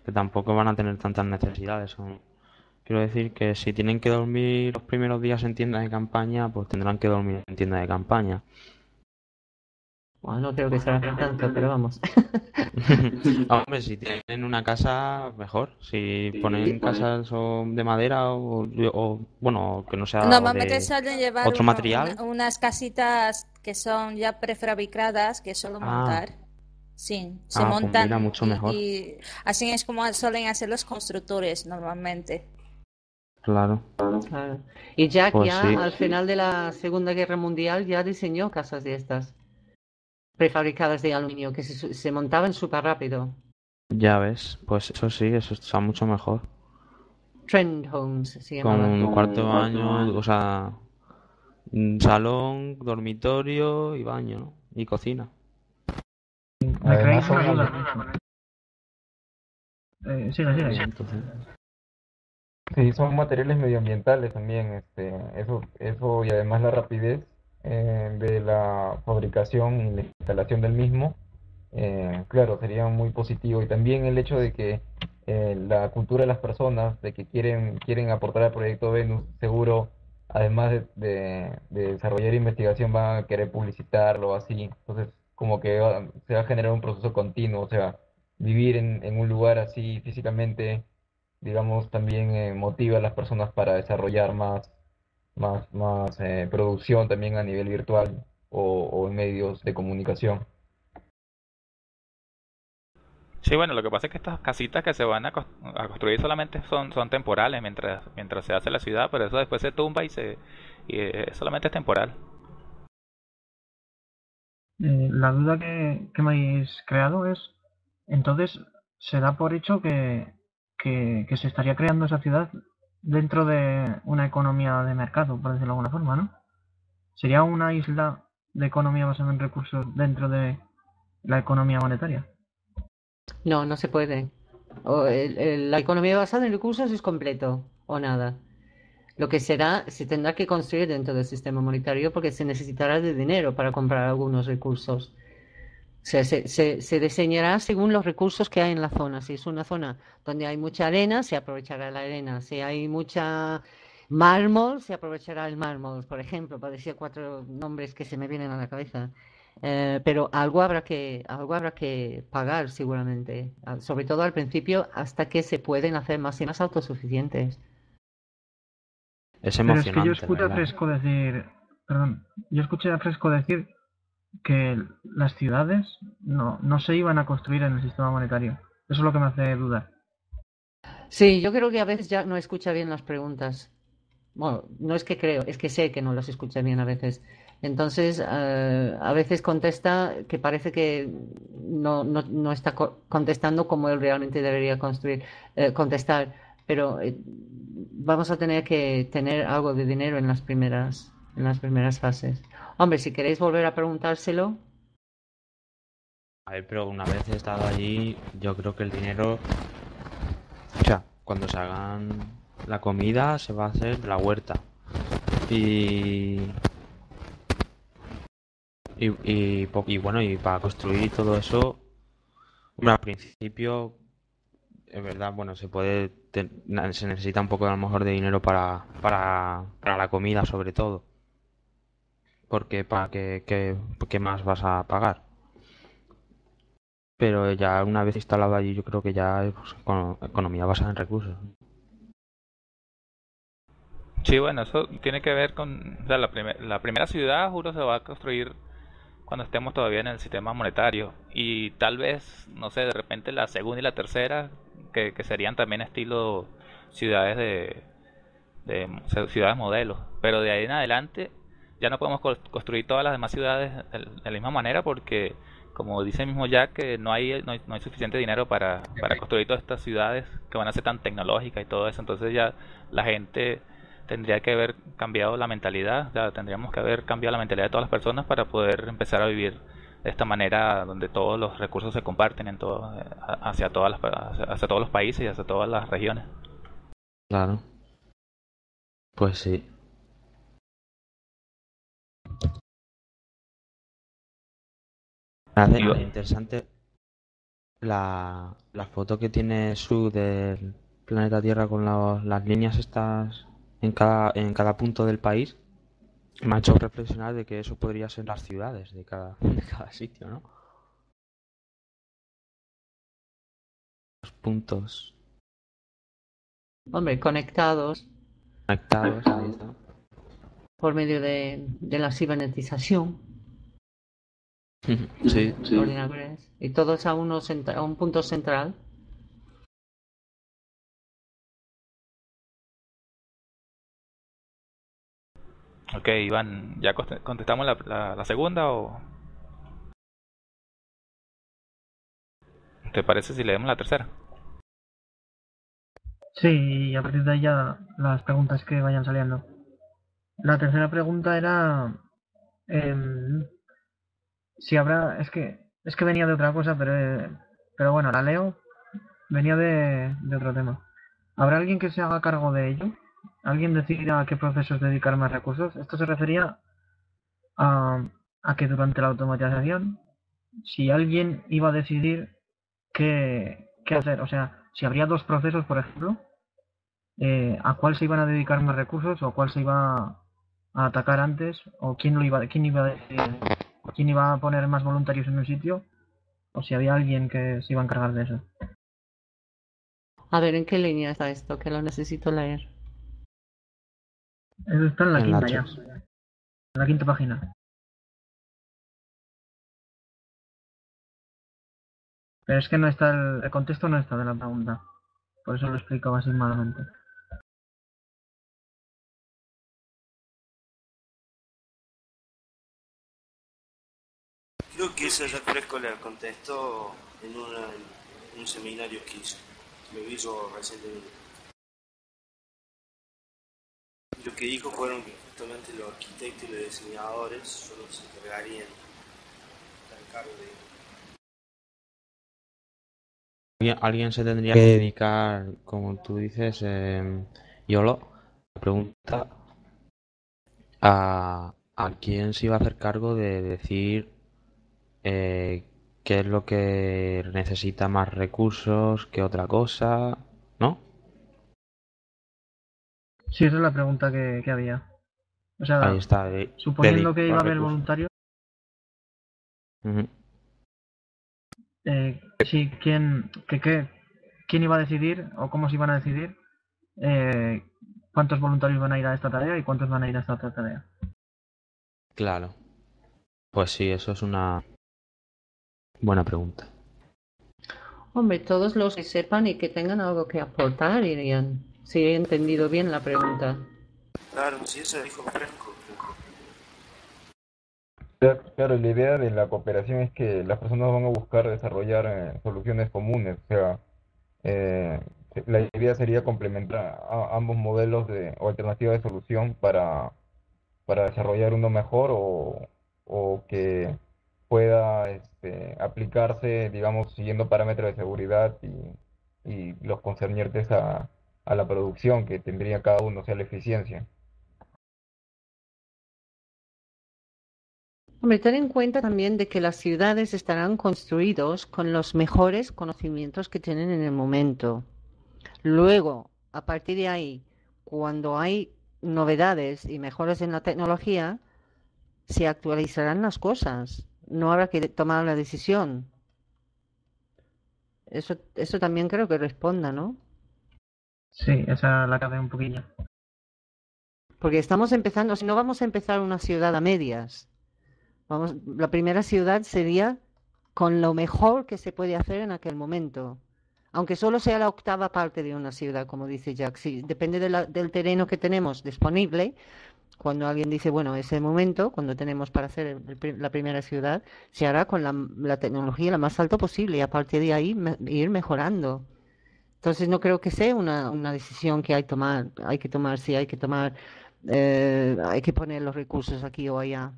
que tampoco van a tener tantas necesidades. Quiero decir que si tienen que dormir los primeros días en tiendas de campaña, pues tendrán que dormir en tiendas de campaña. Bueno, no creo que sea tanto, pero vamos. Hombre, si tienen una casa, mejor. Si ponen casas de madera o, bueno, que no sea Normalmente suelen llevar otro material. unas casitas que son ya prefabricadas, que solo ah. montar. Sí, se ah, pues montan mucho mejor. Y, así es como suelen hacer los constructores normalmente. Claro. Y Jack pues ya al final de la Segunda Guerra Mundial ya diseñó casas de estas prefabricadas de aluminio que se, se montaban súper rápido. Ya ves, pues eso sí, eso está mucho mejor. Trend homes se Con un cuarto de baño, o sea, salón, dormitorio y baño y cocina. Eh, sí, Sí, son materiales medioambientales también, este, eso, eso y además la rapidez eh, de la fabricación y la instalación del mismo, eh, claro, sería muy positivo. Y también el hecho de que eh, la cultura de las personas, de que quieren, quieren aportar al proyecto Venus, seguro, además de, de, desarrollar investigación, van a querer publicitarlo así. Entonces, como que se va a generar un proceso continuo, o sea, vivir en, en un lugar así físicamente, digamos, también motiva a las personas para desarrollar más más, más eh, producción también a nivel virtual o, en medios de comunicación. Sí, bueno, lo que pasa es que estas casitas que se van a, construir solamente son, son temporales mientras, mientras se hace la ciudad, pero eso después se tumba y, se, y eh, solamente es temporal. Eh, la duda que, me habéis creado es, entonces, se da por hecho que, que, que se estaría creando esa ciudad dentro de una economía de mercado, por decirlo de alguna forma, ¿no? ¿Sería una isla de economía basada en recursos dentro de la economía monetaria? No, no se puede. la economía basada en recursos es completo o nada. Lo que será, se tendrá que construir dentro del sistema monetario porque se necesitará de dinero para comprar algunos recursos se, se, se, diseñará según los recursos que hay en la zona. Si es una zona donde hay mucha arena, se aprovechará la arena. Si hay mucha mármol, se aprovechará el mármol, por ejemplo, para decir cuatro nombres que se me vienen a la cabeza. Eh, pero algo habrá que algo habrá que pagar seguramente, sobre todo al principio, hasta que se pueden hacer más y más autosuficientes. Es emocionante. Pero es que yo escuché a Fresco decir, perdón, yo escuché a Fresco decir que las ciudades no, no se iban a construir en el sistema monetario. Eso es lo que me hace dudar. Sí, yo creo que a veces ya no escucha bien las preguntas. Bueno, no es que creo, es que sé que no las escucha bien a veces. Entonces, eh, a veces contesta que parece que no, no, no está contestando como él realmente debería construir, eh, contestar. Pero eh, vamos a tener que tener algo de dinero en las primeras, en las primeras fases. Hombre, si queréis volver a preguntárselo. A ver, pero una vez he estado allí, yo creo que el dinero. O sea, cuando se hagan la comida, se va a hacer la huerta. Y. Y, y, bueno, y para construir todo eso, bueno, al principio, es verdad, bueno, se puede, se necesita un poco a lo mejor de dinero para, para, para la comida sobre todo porque para qué, qué, más vas a pagar. Pero ya una vez instalado allí, yo creo que ya es pues, economía basada en recursos. Sí, bueno, eso tiene que ver con la, la primera ciudad, juro, se va a construir cuando estemos todavía en el sistema monetario. Y tal vez, no sé, de repente la segunda y la tercera, que, que serían también estilo ciudades de, de ciudades modelos. Pero de ahí en adelante ya no podemos construir todas las demás ciudades de la misma manera porque como dice el mismo Jack que no hay, no hay, suficiente dinero para, para construir todas estas ciudades que van a ser tan tecnológicas y todo eso entonces ya la gente tendría que haber cambiado la mentalidad ya tendríamos que haber cambiado la mentalidad de todas las personas para poder empezar a vivir de esta manera donde todos los recursos se comparten en todo, hacia todas las, hacia todos los países y hacia todas las regiones. Claro. Pues sí. Me interesante. La, la, foto que tiene Su del planeta Tierra con las líneas estas en cada, en cada punto del país. Me ha hecho reflexionar de que eso podría ser las ciudades de cada, de cada sitio, ¿no? Los puntos. Hombre, conectados. Conectados, ahí está. Por medio de, de la cibernetización. Sí, sí. Y todos a, uno a un punto central. Ok, Iván, ¿ya contestamos la, la, segunda o...? ¿Te parece si leemos la tercera? Sí, y a partir de ahí ya las preguntas que vayan saliendo. La tercera pregunta era... Eh, si habrá, es que es que venía de otra cosa, pero pero bueno, la leo. Venía de, de otro tema. ¿Habrá alguien que se haga cargo de ello? ¿Alguien decida a qué procesos dedicar más recursos? Esto se refería a, a que durante la automatización, si alguien iba a decidir qué, hacer, o sea, si habría dos procesos, por ejemplo, eh, a cuál se iban a dedicar más recursos o cuál se iba a atacar antes o quién lo iba quién iba a quién iba a poner más voluntarios en un sitio o si había alguien que se iba a encargar de eso. A ver, ¿en qué línea está esto? Que lo necesito leer. Eso está en la quinta ya. En la quinta página. Pero es que no está el, el contexto no está de la pregunta. Por eso lo explico así malamente. Creo que eso ya fresco le contestó en, en un seminario que hizo. Lo hizo recientemente. Lo que dijo fueron que justamente los arquitectos y los diseñadores solo se encargarían de cargo de Alguien se tendría que dedicar, como tú dices, eh, Yolo, la pregunta a, a quién se iba a hacer cargo de decir eh, qué es lo que necesita más recursos que otra cosa, Sí, esa es la pregunta que, había. O sea, Ahí está, suponiendo que iba a haber voluntarios. eh, sí, ¿quién, que, qué, ¿quién iba a decidir o cómo se iban a decidir eh, cuántos voluntarios van a ir a esta tarea y cuántos van a ir a esta otra tarea? Claro. Pues sí, eso es una, Buena pregunta. Hombre, todos los que sepan y que tengan algo que aportar irían. Si he entendido bien la pregunta. Claro, sí, eso dijo Fresco. Claro, la idea de la cooperación es que las personas van a buscar desarrollar eh, soluciones comunes. O sea, eh, la idea sería complementar ambos modelos de, o alternativas de solución para, para desarrollar uno mejor o, o que pueda este, aplicarse, digamos, siguiendo parámetros de seguridad y, y los concernientes a, a, la producción que tendría cada uno, o sea, la eficiencia. Hombre, ten en cuenta también de que las ciudades estarán construidos con los mejores conocimientos que tienen en el momento. Luego, a partir de ahí, cuando hay novedades y mejoras en la tecnología, se actualizarán las cosas no habrá que tomar la decisión. Eso, eso también creo que responda, ¿no? Sí, esa la cabe un poquillo. Porque estamos empezando, si no vamos a empezar una ciudad a medias. Vamos, la primera ciudad sería con lo mejor que se puede hacer en aquel momento. Aunque solo sea la octava parte de una ciudad, como dice Jack. Sí, depende del terreno que tenemos disponible, cuando alguien dice, bueno, ese momento, cuando tenemos para hacer la primera ciudad, se hará con la, tecnología la más alta posible y a partir de ahí ir mejorando. Entonces no creo que sea una, una decisión que hay, tomar, hay que tomar, si hay que tomar, eh, hay que poner los recursos aquí o allá.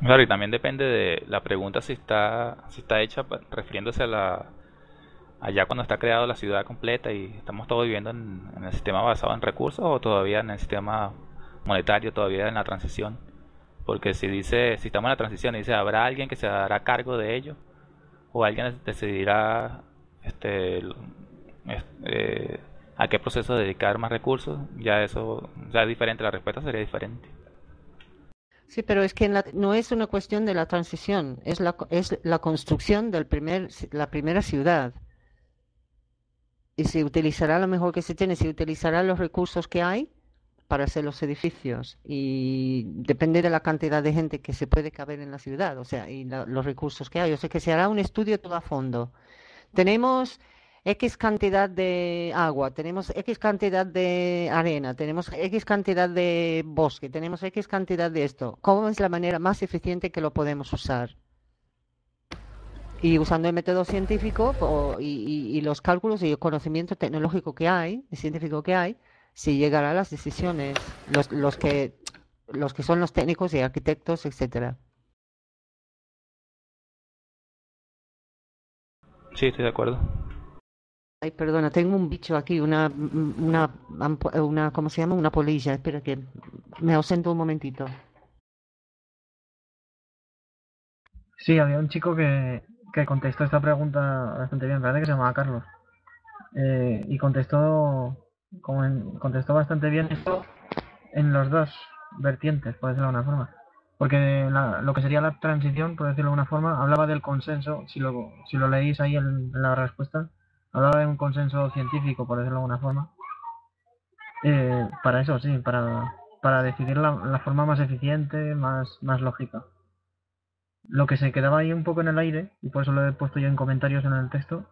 Claro, y también depende de la pregunta si está, si está hecha refiriéndose a la, allá cuando está creado la ciudad completa y estamos todos viviendo en, el sistema basado en recursos o todavía en el sistema monetario, todavía en la transición. Porque si dice, si estamos en la transición y dice, habrá alguien que se dará cargo de ello o alguien decidirá este, eh, a qué proceso dedicar más recursos, ya eso ya es diferente, la respuesta sería diferente. Sí, pero es que no es una cuestión de la transición, es la, es la construcción del primer, la primera ciudad y se utilizará lo mejor que se tiene, se utilizará los recursos que hay para hacer los edificios y depende de la cantidad de gente que se puede caber en la ciudad, o sea, y los recursos que hay. O sea, que se hará un estudio todo a fondo. Tenemos X cantidad de agua, tenemos X cantidad de arena, tenemos X cantidad de bosque, tenemos X cantidad de esto. ¿Cómo es la manera más eficiente que lo podemos usar? Y usando el método científico y, los cálculos y el conocimiento tecnológico que hay, el científico que hay, se llegará a las decisiones, los, los, que, los que son los técnicos y arquitectos, etcétera. Sí, estoy de acuerdo. Ay, perdona, tengo un bicho aquí, una, una, una, ¿cómo se llama? Una polilla. Espera que me ausento un momentito. Sí, había un chico que, que contestó esta pregunta bastante bien, parece que se llamaba Carlos. Eh, y contestó, contestó bastante bien esto en los dos vertientes, por decirlo de alguna forma. Porque lo que sería la transición, por decirlo de alguna forma, hablaba del consenso, si lo, si lo leéis ahí en la respuesta, hablaba de un consenso científico, por decirlo de alguna forma. Eh, para eso, sí, para, para decidir la, forma más eficiente, más, más lógica. Lo que se quedaba ahí un poco en el aire, y por eso lo he puesto yo en comentarios en el texto,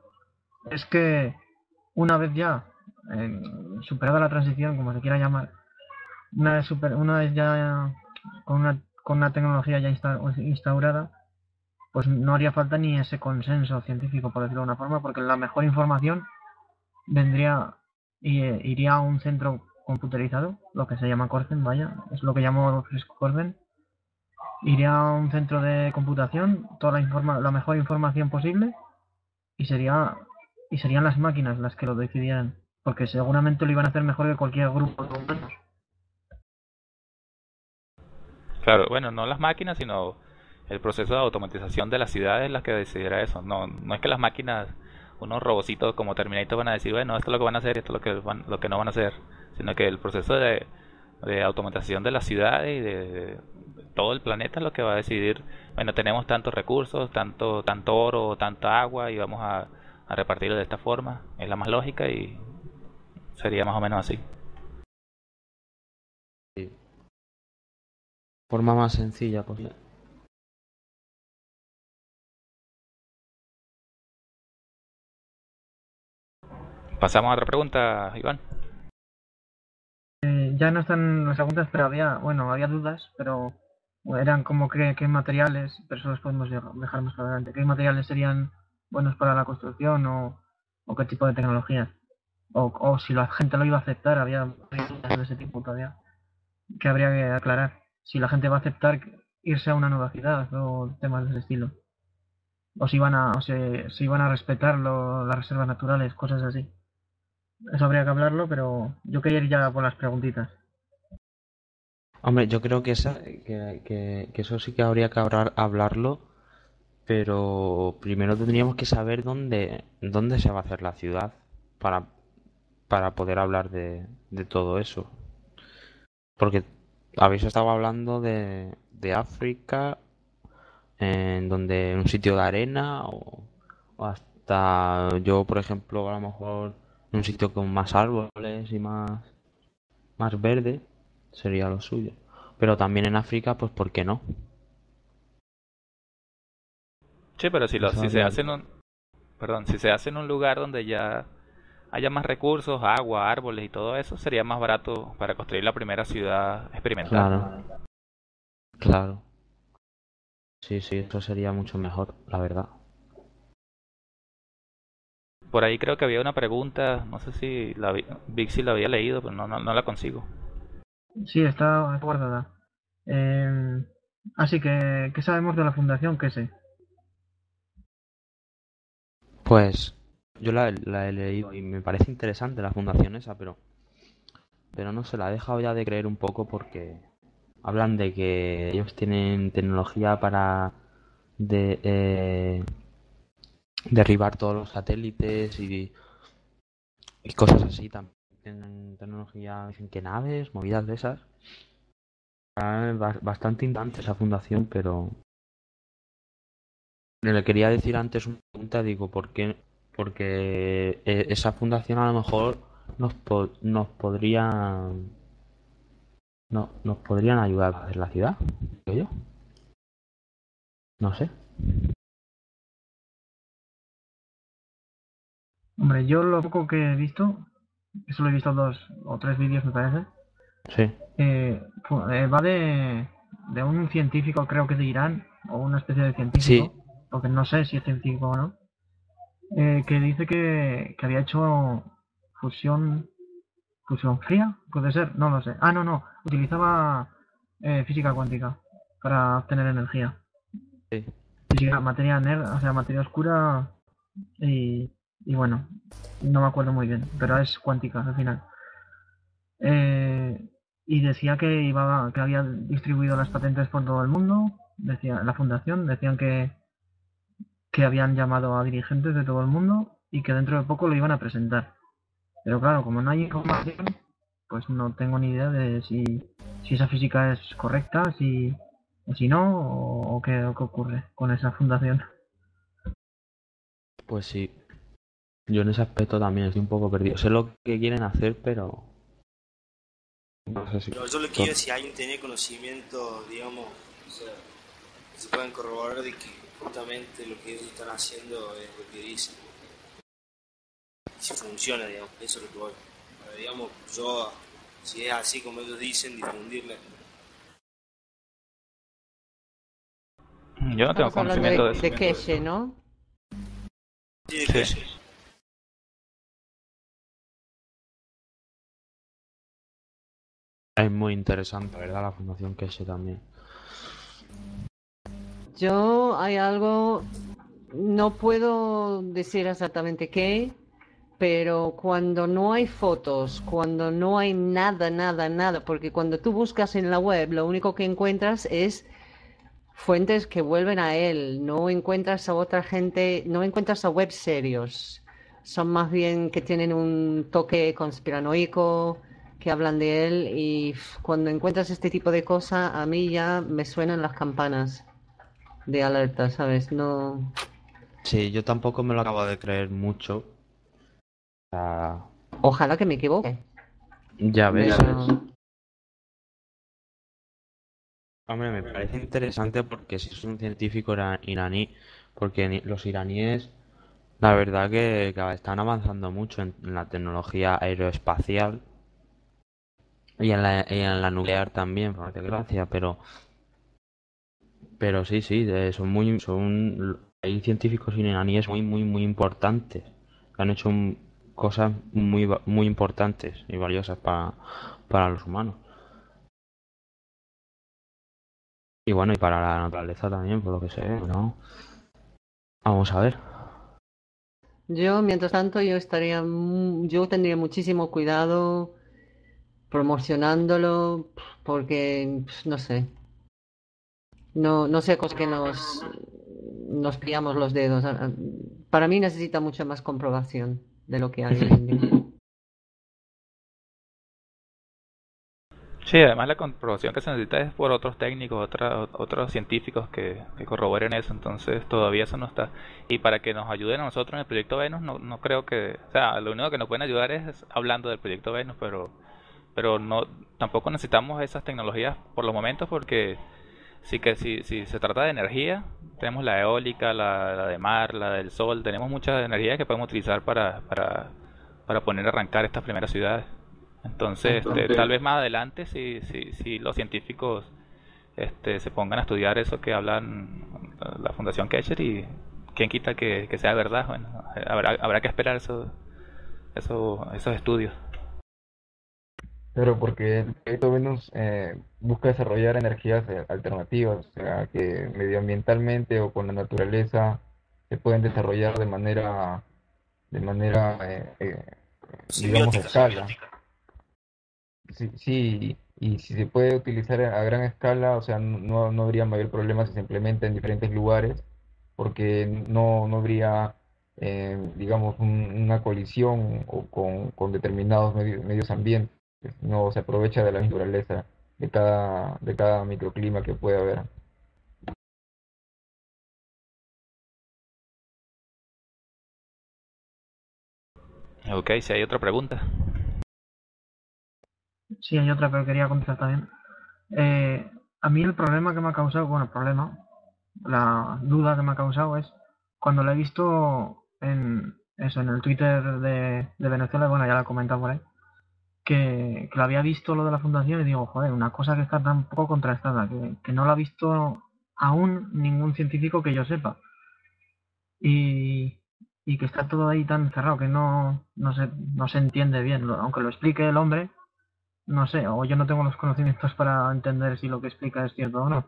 es que una vez ya superada la transición, como se quiera llamar, una vez, super, una vez ya con una, con una tecnología ya instaurada, pues no haría falta ni ese consenso científico, por decirlo de una forma, porque la mejor información vendría y eh, iría a un centro computerizado, lo que se llama Corzen, vaya, es lo que llamo Corzen, iría a un centro de computación, toda la, informa la mejor información posible y sería y serían las máquinas las que lo decidieran, porque seguramente lo iban a hacer mejor que cualquier grupo de humanos. Claro, bueno, no las máquinas, sino el proceso de automatización de las ciudades las que decidirá eso. No, no es que las máquinas, unos robocitos como Terminator van a decir, bueno, esto es lo que van a hacer, esto es lo que, van, lo que no van a hacer, sino que el proceso de, automatización de las ciudades y de, todo el planeta es lo que va a decidir, bueno, tenemos tantos recursos, tanto, tanto oro, tanta agua y vamos a repartirlo de esta forma, es la más lógica y sería más o menos así. Forma más sencilla posible. Pasamos a otra pregunta, Iván. Eh, ya no están las preguntas, pero había, bueno, había dudas, pero eran como qué, qué materiales, pero eso los podemos dejar más adelante. ¿Qué materiales serían buenos para la construcción o, o qué tipo de tecnología? O, o si la gente lo iba a aceptar, había dudas de ese tipo todavía que habría que aclarar. Si la gente va a aceptar irse a una nueva ciudad o temas de ese estilo. O si iban a, o se, si iban a respetar las reservas naturales, cosas así. Eso habría que hablarlo, pero yo quería ir ya por las preguntitas. Hombre, yo creo que, esa, que, que, eso sí que habría que hablar, hablarlo, pero primero tendríamos que saber dónde, dónde se va a hacer la ciudad para, para poder hablar de, de todo eso. Porque habéis estado hablando de, de África, en donde un sitio de arena, o, o hasta yo, por ejemplo, a lo mejor un sitio con más árboles y más, más verde sería lo suyo. Pero también en África, pues ¿por qué no? Sí, pero si, lo, si se hace en un, perdón, si se hace en un lugar donde ya haya más recursos, agua, árboles y todo eso, sería más barato para construir la primera ciudad experimental. Claro. Claro. Sí, sí, eso sería mucho mejor, la verdad. Por ahí creo que había una pregunta, no sé si la Vixi la había leído, pero no, no, la consigo. Sí, está guardada. Eh, así que, ¿qué sabemos de la fundación? ¿Qué sé? Pues yo la, he leído y me parece interesante la fundación esa, pero pero no se la he dejado ya de creer un poco porque hablan de que ellos tienen tecnología para de, eh, derribar todos los satélites y, cosas así también en tecnología dicen que naves movidas de esas bastante importante esa fundación pero le quería decir antes una pregunta digo ¿por qué? Porque eh, esa fundación a lo mejor nos, nos podrían no, nos podrían ayudar a hacer la ciudad yo no sé Hombre, yo lo poco que he visto, solo he visto dos o tres vídeos me parece. Sí. Eh, eh, va de, de un científico, creo que de Irán, o una especie de científico, porque no sé si es científico o no, eh, que dice que, que había hecho fusión fusión fría, puede ser, no lo sé. Ah, no, no, utilizaba física cuántica para obtener energía. Sí. Física, materia negra, o sea, materia oscura y y bueno, no me acuerdo muy bien, pero es cuántica al final. Eh, y decía que iba que había distribuido las patentes por todo el mundo, decía la fundación, decían que que habían llamado a dirigentes de todo el mundo y que dentro de poco lo iban a presentar. Pero claro, como no hay información, pues no tengo ni idea de si, si esa física es correcta, si, si no, o, qué, o qué ocurre con esa fundación. Pues sí, yo en ese aspecto también estoy un poco perdido. Sé lo que quieren hacer, pero. No sé si. yo lo que quiero si alguien tiene conocimiento, digamos, o sea, se pueden corroborar de que justamente lo que ellos están haciendo es lo que dicen. Si funciona, digamos, eso es lo que voy. Pero, digamos, yo, si es así como ellos dicen, difundirle. Yo no tengo conocimiento de, de, de eso. ¿no? Sí, de sí. Es muy interesante, ¿verdad? La Fundación Keshe también. Yo hay algo, no puedo decir exactamente qué, pero cuando no hay fotos, cuando no hay nada, nada, nada, porque cuando tú buscas en la web, lo único que encuentras es fuentes que vuelven a él, no encuentras a otra gente, no encuentras a web serios, son más bien que tienen un toque conspiranoico, que hablan de él y cuando encuentras este tipo de cosas, a mí ya me suenan las campanas de alerta, ¿sabes? No. Sí, yo tampoco me lo acabo de creer mucho. Ojalá que me equivoque. Ya ves. Hombre, me parece interesante porque si es un científico iraní, porque los iraníes, la verdad que, están avanzando mucho en, la tecnología aeroespacial y en la, y en la nuclear también, por desgracia, pero pero sí, sí, son muy, son, hay científicos iraníes muy, muy, muy importantes han hecho cosas muy, muy importantes y valiosas para, para los humanos. Y bueno, y para la naturaleza también, por lo que sé, ¿no? Vamos a ver. Yo, mientras tanto, yo estaría, yo tendría muchísimo cuidado promocionándolo, porque, no sé, no, no sé cosas que nos, nos pillamos los dedos. Para mí necesita mucha más comprobación de lo que hay Sí, además la comprobación que se necesita es por otros técnicos, otros científicos que, que, corroboren eso, entonces todavía eso no está. Y para que nos ayuden a nosotros en el proyecto Venus, no, no creo que, o sea, lo único que nos pueden ayudar es hablando del proyecto Venus, pero, pero no, tampoco necesitamos esas tecnologías por los momentos porque Así que si, si se trata de energía, tenemos la eólica, la, de mar, la del sol, tenemos mucha energía que podemos utilizar para, para, para poner a arrancar estas primeras ciudades. Entonces, este, tal vez más adelante, si, si, si los científicos este, se pongan a estudiar eso que hablan la Fundación Kesher y quien quita que, que sea verdad, bueno, habrá, habrá que esperar eso, eso, esos estudios. Pero porque el proyecto Venus eh, busca desarrollar energías eh, alternativas, o sea, que medioambientalmente o con la naturaleza se pueden desarrollar de manera, de manera, eh, digamos, escala. Sí, sí, y si se puede utilizar a gran escala, o sea, no, no habría mayor problema si se implementa en diferentes lugares, porque no, no habría, digamos, una colisión o con, con determinados medios, medios ambientes no se aprovecha de la naturaleza de cada, de cada microclima que puede haber. Ok, si hay otra pregunta. Sí, hay otra, pero quería contestar también. Eh, a mí el problema que me ha causado, bueno, el problema, la duda que me ha causado es cuando lo he visto en eso, en el Twitter de, de Venezuela, bueno, ya lo he comentado por ahí, que, lo había visto lo de la fundación y digo, joder, una cosa que está tan poco contrastada, que, no lo ha visto aún ningún científico que yo sepa. Y, y que está todo ahí tan cerrado que no, no, se, no se entiende bien. Aunque lo explique el hombre, no sé, o yo no tengo los conocimientos para entender si lo que explica es cierto o no.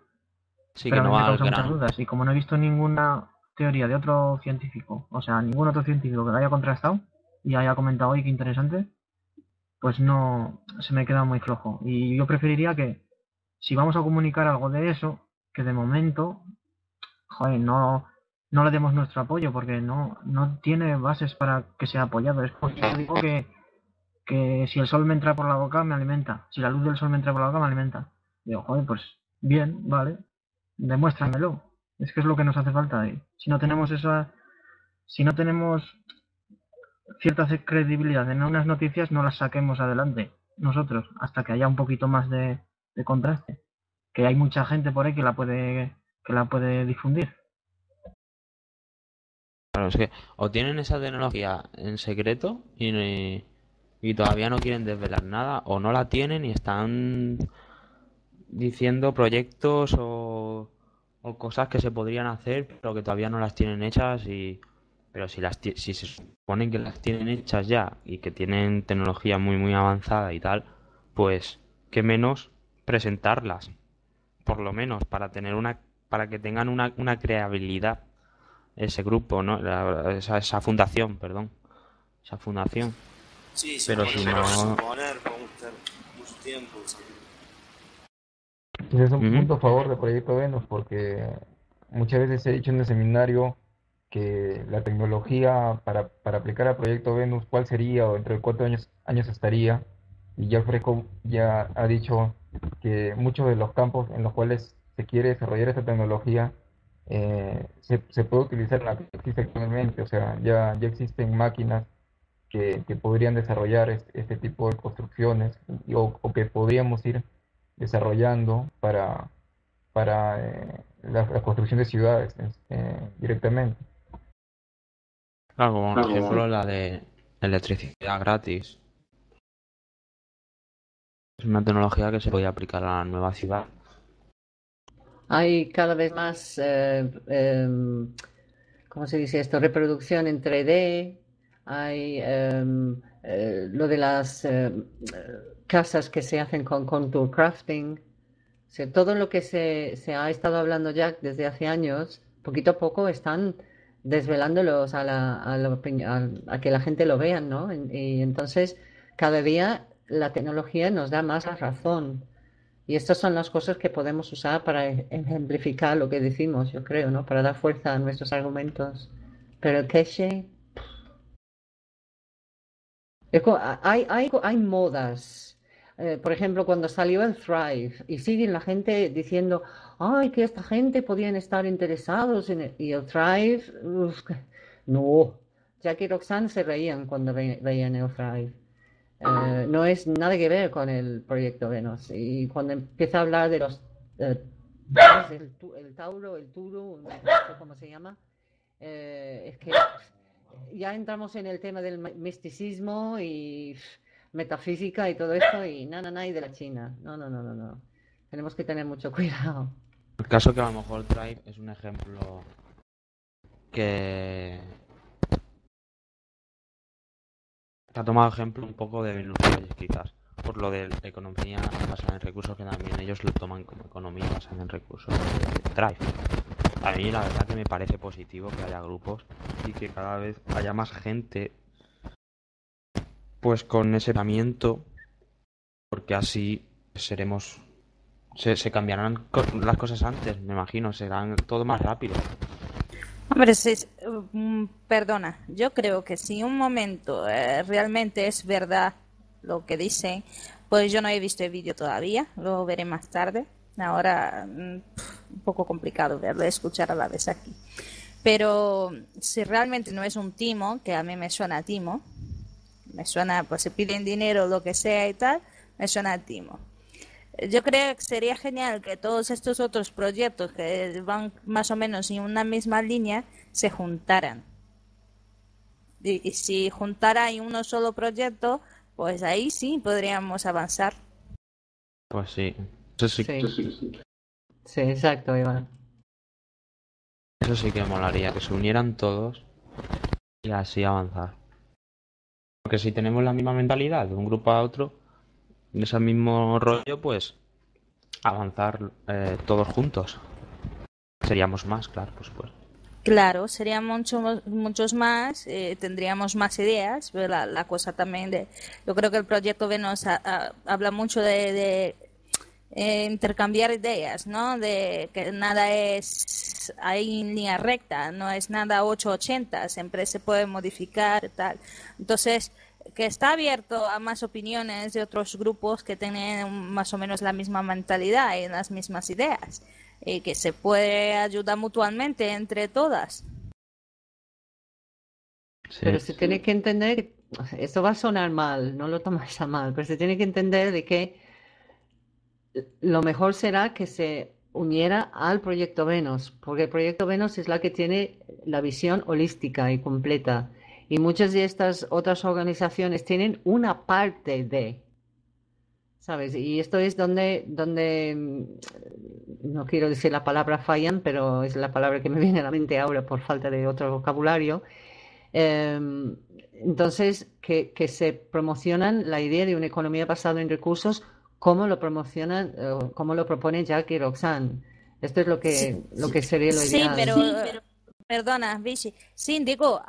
Sí, Pero que no me causa muchas dudas. Y como no he visto ninguna teoría de otro científico, o sea, ningún otro científico que lo haya contrastado y haya comentado hoy que interesante, pues no se me queda muy flojo. Y yo preferiría que si vamos a comunicar algo de eso, que de momento, joder, no, no le demos nuestro apoyo porque no, no tiene bases para que sea apoyado. Es porque digo que, que si el sol me entra por la boca me alimenta, si la luz del sol me entra por la boca me alimenta. Digo, joder, pues bien, vale, demuéstramelo. Es que es lo que nos hace falta. si no tenemos esa, si no tenemos cierta credibilidad en unas noticias, no las saquemos adelante nosotros hasta que haya un poquito más de, contraste. Que hay mucha gente por ahí que la puede, que la puede difundir. Claro, es que o tienen esa tecnología en secreto y, y todavía no quieren desvelar nada, o no la tienen y están diciendo proyectos o, o cosas que se podrían hacer, pero que todavía no las tienen hechas y pero si las si se suponen que las tienen hechas ya y que tienen tecnología muy muy avanzada y tal, pues qué menos presentarlas, por lo menos para tener una para que tengan una, una creabilidad ese grupo, ¿no? esa, esa fundación, perdón, esa fundación. Sí, pero si no es un punto a favor del proyecto Venus porque muchas veces he dicho en el seminario que la tecnología para, para aplicar al proyecto Venus, cuál sería o entre cuántos años, años estaría. Y ya Fresco ya ha dicho que muchos de los campos en los cuales se quiere desarrollar esta tecnología eh, se, se, puede utilizar la que existe actualmente. O sea, ya, ya existen máquinas que, que podrían desarrollar este, tipo de construcciones o, o que podríamos ir desarrollando para, para eh, la, construcción de ciudades eh, directamente. Claro, como por ejemplo la de electricidad gratis. Es una tecnología que se puede aplicar a la nueva ciudad. Hay cada vez más, eh, em, ¿cómo se dice esto? Reproducción en 3D. Hay em, lo de las em, casas que se hacen con contour crafting. todo lo que se, se, ha estado hablando ya desde hace años, poquito a poco están desvelándolos a, la, a, que la gente lo vea, ¿no? Y, entonces cada día la tecnología nos da más razón. Y estas son las cosas que podemos usar para e, ejemplificar lo que decimos, yo creo, ¿no? Para dar fuerza a nuestros argumentos. Pero el cache... Hay, hay, hay modas eh, por ejemplo, cuando salió el Thrive y siguen la gente diciendo, ay, que esta gente podían estar interesados en el, y el Thrive, no, Jackie y Roxanne se reían cuando veían el Thrive. Eh, no es nada que ver con el proyecto Venus. Y cuando empieza a hablar de los eh, el, Tauro, el Turo, no sé cómo se llama, es que ya entramos en el tema del misticismo y metafísica y todo esto y nada, nada, y de la China. No, no, no, no, no. Tenemos que tener mucho cuidado. El caso que a lo mejor Drive es un ejemplo que ha tomado ejemplo un poco de Venus quizás por lo de economía basada en recursos que también ellos lo toman como economía basada en recursos Drive. A mí la verdad que me parece positivo que haya grupos y que cada vez haya más gente pues con ese tratamiento, porque así seremos, se, cambiarán las cosas antes, me imagino, serán todo más rápido. Hombre, mm, perdona, yo creo que si un momento eh, realmente es verdad lo que dicen, pues yo no he visto el vídeo todavía, lo veré más tarde. Ahora mm, un poco complicado verlo, escuchar a la vez aquí. Pero si realmente no es un timo, que a mí me suena a timo, me suena, pues se piden dinero, lo que sea y tal, me suena a timo. Yo creo que sería genial que todos estos otros proyectos que van más o menos en una misma línea se juntaran. Y, si juntara en uno solo proyecto, pues ahí sí podríamos avanzar. Pues sí. Eso sí. Sí, exacto, Iván. Eso sí que molaría, que se unieran todos y así avanzar. Porque si tenemos la misma mentalidad de un grupo a otro, en ese mismo rollo, pues avanzar eh, todos juntos. Seríamos más, claro, por supuesto. Claro, serían muchos muchos más, eh, tendríamos más ideas, la, la, cosa también de, yo creo que el proyecto Venus habla mucho de, eh, intercambiar ideas, ¿no? De que nada es ahí en línea recta, no es nada 880, siempre se puede modificar, tal. Entonces, que está abierto a más opiniones de otros grupos que tienen más o menos la misma mentalidad y las mismas ideas y que se puede ayudar mutuamente entre todas. Pero se tiene que entender, esto va a sonar mal, no lo tomáis a mal, pero se tiene que entender de que lo mejor será que se uniera al proyecto Venus, porque el proyecto Venus es la que tiene la visión holística y completa. Y muchas de estas otras organizaciones tienen una parte de, ¿sabes? Y esto es donde, donde, mm, no quiero decir la palabra fallan, pero es la palabra que me viene a la mente ahora por falta de otro vocabulario. Em, entonces, que, que, se promocionan la idea de una economía basada en recursos, como lo promocionan, como lo propone Jack y Roxanne. Esto es lo que, lo que sería lo ideal. pero, pero Perdona, Vichy. Sí, digo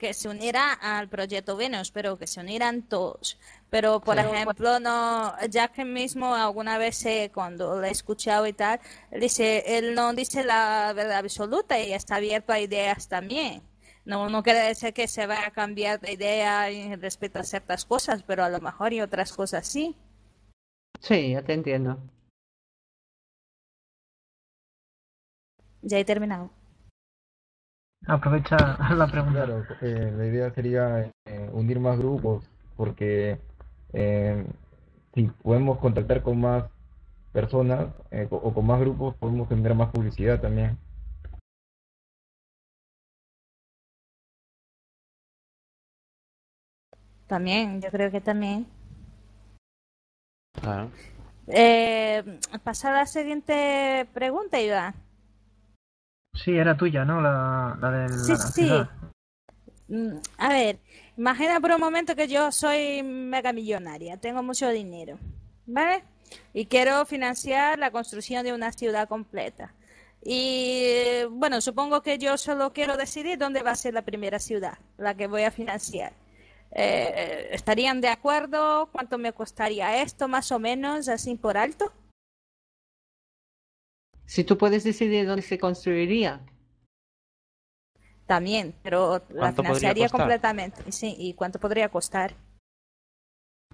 que se uniera al proyecto Venus, pero que se unieran todos. Pero, por ejemplo, no, Jack mismo alguna vez eh, cuando lo he escuchado y tal, dice, él no dice la verdad absoluta y está abierto a ideas también. No, no quiere decir que se vaya a cambiar de idea respecto a ciertas cosas, pero a lo mejor y otras cosas sí. Sí, ya te entiendo. Ya he terminado. Aprovecha la pregunta. Claro, eh, la idea sería eh, unir más grupos, porque eh, si podemos contactar con más personas o con más grupos, podemos tener más publicidad también. También, yo creo que también. Claro. pasar a la siguiente pregunta, Iván. Sí, era tuya, ¿no? La, la de sí, sí. Mm, a ver, imagina por un momento que yo soy mega millonaria, tengo mucho dinero, ¿vale? Y quiero financiar la construcción de una ciudad completa. Y bueno, supongo que yo solo quiero decidir dónde va a ser la primera ciudad, la que voy a financiar. Eh, ¿Estarían de acuerdo? ¿Cuánto me costaría esto, más o menos, así por alto? Si tú puedes decidir dónde se construiría. También, pero la financiaría completamente. Sí, ¿y cuánto podría costar?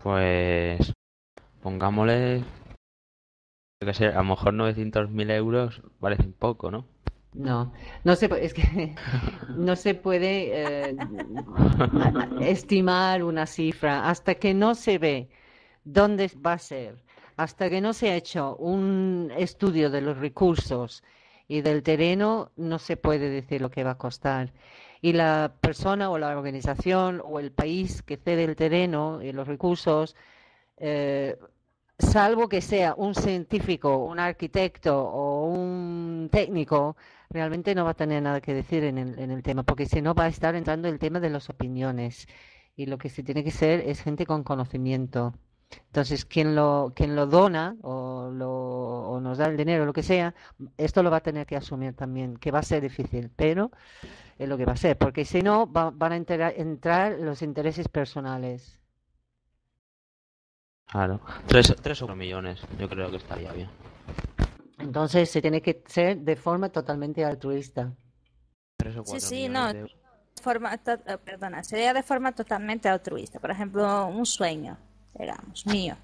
Pues pongámosle que sé, a lo mejor 900.000 euros parecen poco, ¿no? No, no se es que no se puede eh, estimar una cifra hasta que no se ve dónde va a ser, hasta que no se ha hecho un estudio de los recursos y del terreno, no se puede decir lo que va a costar. Y la persona o la organización o el país que cede el terreno y los recursos, eh, salvo que sea un científico, un arquitecto o un técnico, realmente no va a tener nada que decir en el, en el tema, porque si no va a estar entrando el tema de las opiniones. Y lo que se tiene que ser es gente con conocimiento. Entonces, quien lo, quien lo dona o, lo, o nos da el dinero, lo que sea, esto lo va a tener que asumir también, que va a ser difícil, pero es lo que va a ser, porque si no, van a entrar, los intereses personales. Claro, tres, tres o cuatro millones, yo creo que estaría bien. Entonces, se tiene que ser de forma totalmente altruista. Tres o cuatro sí, sí, no. Forma, perdona, sería de forma totalmente altruista. Por ejemplo, un sueño digamos, mío.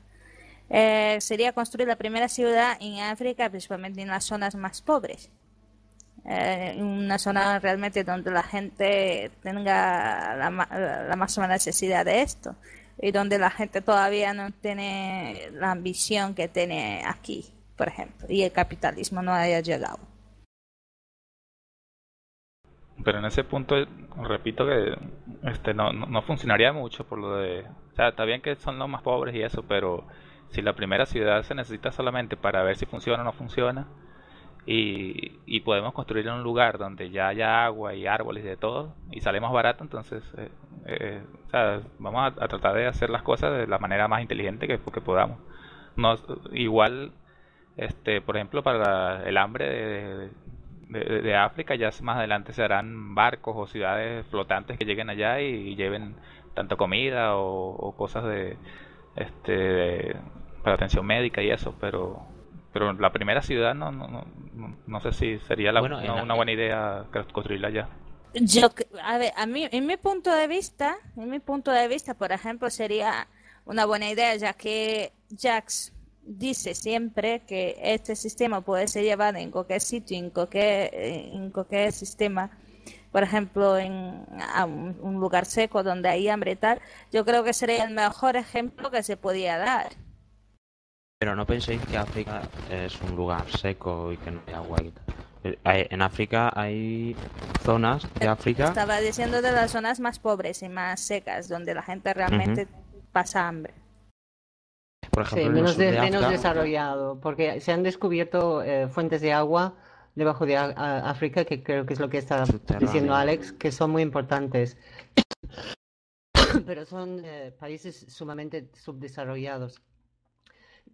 Eh, sería construir la primera ciudad en África, principalmente en las zonas más pobres. Eh, una zona realmente donde la gente tenga la, la máxima necesidad de esto y donde la gente todavía no tiene la ambición que tiene aquí, por ejemplo, y el capitalismo no haya llegado. Pero en ese punto, repito que este no, no, funcionaría mucho por lo de... O sea, está bien que son los más pobres y eso, pero si la primera ciudad se necesita solamente para ver si funciona o no funciona, y, y podemos construir en un lugar donde ya haya agua y árboles y de todo, y sale más barato, entonces eh, eh, o sea, vamos a, tratar de hacer las cosas de la manera más inteligente que, que podamos. No, igual, este, por ejemplo, para el hambre de de, África, ya más adelante se harán barcos o ciudades flotantes que lleguen allá y, lleven tanto comida o, cosas de este para atención médica y eso, pero pero la primera ciudad no no, no, no sé si sería la, una buena idea construirla allá. Yo, a ver, a mí, en mi punto de vista, en mi punto de vista, por ejemplo, sería una buena idea, ya que Jax dice siempre que este sistema puede ser llevado en cualquier sitio, en cualquier, en cualquier sistema, por ejemplo, en un, lugar seco donde hay hambre y tal, yo creo que sería el mejor ejemplo que se podía dar. Pero no penséis que África es un lugar seco y que no hay agua y tal. Eh, en África hay zonas de África. Estaba diciendo de las zonas más pobres y más secas, donde la gente realmente pasa hambre sí, menos, desarrollado, porque se han descubierto eh, fuentes de agua debajo de África, que creo que es lo que está diciendo Alex, que son muy importantes. Pero son eh, países sumamente subdesarrollados.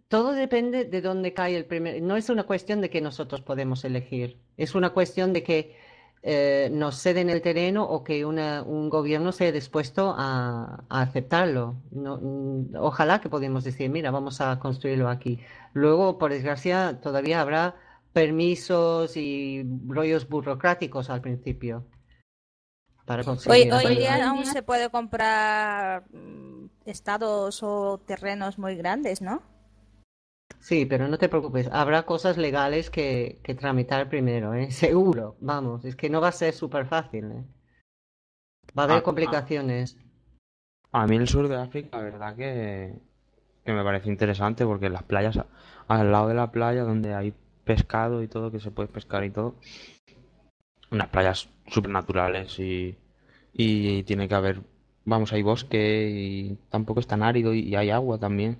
Todo depende de dónde cae el primer. No es una cuestión de que nosotros podemos elegir, es una cuestión de que eh, nos ceden el terreno o que un gobierno sea dispuesto a, aceptarlo. Mm, ojalá que podamos decir, mira, vamos a construirlo aquí. Luego, por desgracia, todavía habrá permisos y rollos burocráticos al principio. Para hoy, hoy día aún se puede comprar mm, estados o terrenos muy grandes, ¿no? Sí, pero no te preocupes, habrá cosas legales que, que tramitar primero, ¿eh? Seguro, vamos, es que no va a ser súper fácil, ¿eh? Va a haber complicaciones. A mí el sur de África, la verdad que, que me parece interesante porque las playas, al lado de la playa donde hay pescado y todo, que se puede pescar y todo, unas playas súper naturales y, y tiene que haber, vamos, hay bosque y tampoco es tan árido y hay agua también.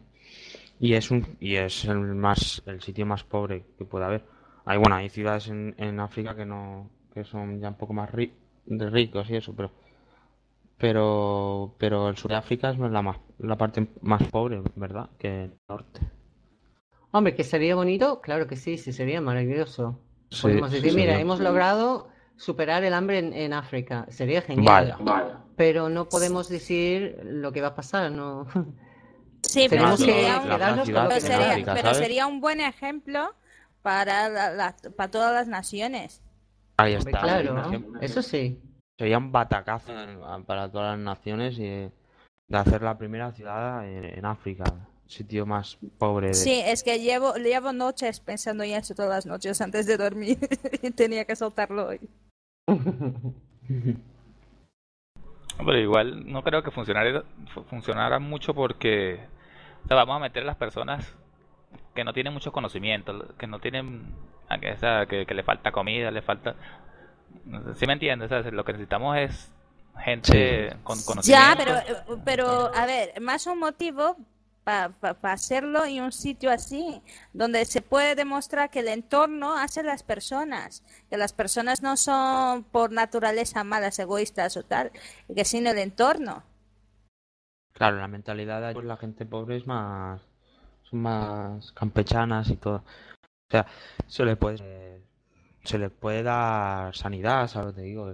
Y es un y es el más el sitio más pobre que puede haber. Hay bueno, hay ciudades en, en África que no que son ya un poco más de ricos y eso, pero pero pero el sur de África es la más la parte más pobre, ¿verdad? Que el norte. Hombre, que sería bonito, claro que sí, sí sería maravilloso. Podemos decir, mira, hemos logrado superar el hambre en, en África. Sería genial. Vaya. Pero no podemos decir lo que va a pasar, no Sí, pero, sería un, sería, un buen ejemplo para, para todas las naciones. Ahí está. Claro, eso sí. Sería un batacazo para todas las naciones y de hacer la primera ciudad en, África sitio más pobre. Sí, es que llevo, llevo noches pensando en eso todas las noches antes de dormir y tenía que soltarlo hoy. Pero igual no creo que funcionara, funcionara mucho porque vamos a meter a las personas que no tienen mucho conocimiento, que no tienen, que, que, le falta comida, le falta... ¿Sí me entiendes? lo que necesitamos es gente con conocimiento. Ya, pero, pero a ver, más un motivo para hacerlo en un sitio así, donde se puede demostrar que el entorno hace las personas, que las personas no son por naturaleza malas, egoístas o tal, que sino el entorno. Claro, la mentalidad de la gente pobre es más son más campechanas y todo. O sea, se le puede se le puede dar sanidad, ¿sabes? Te digo,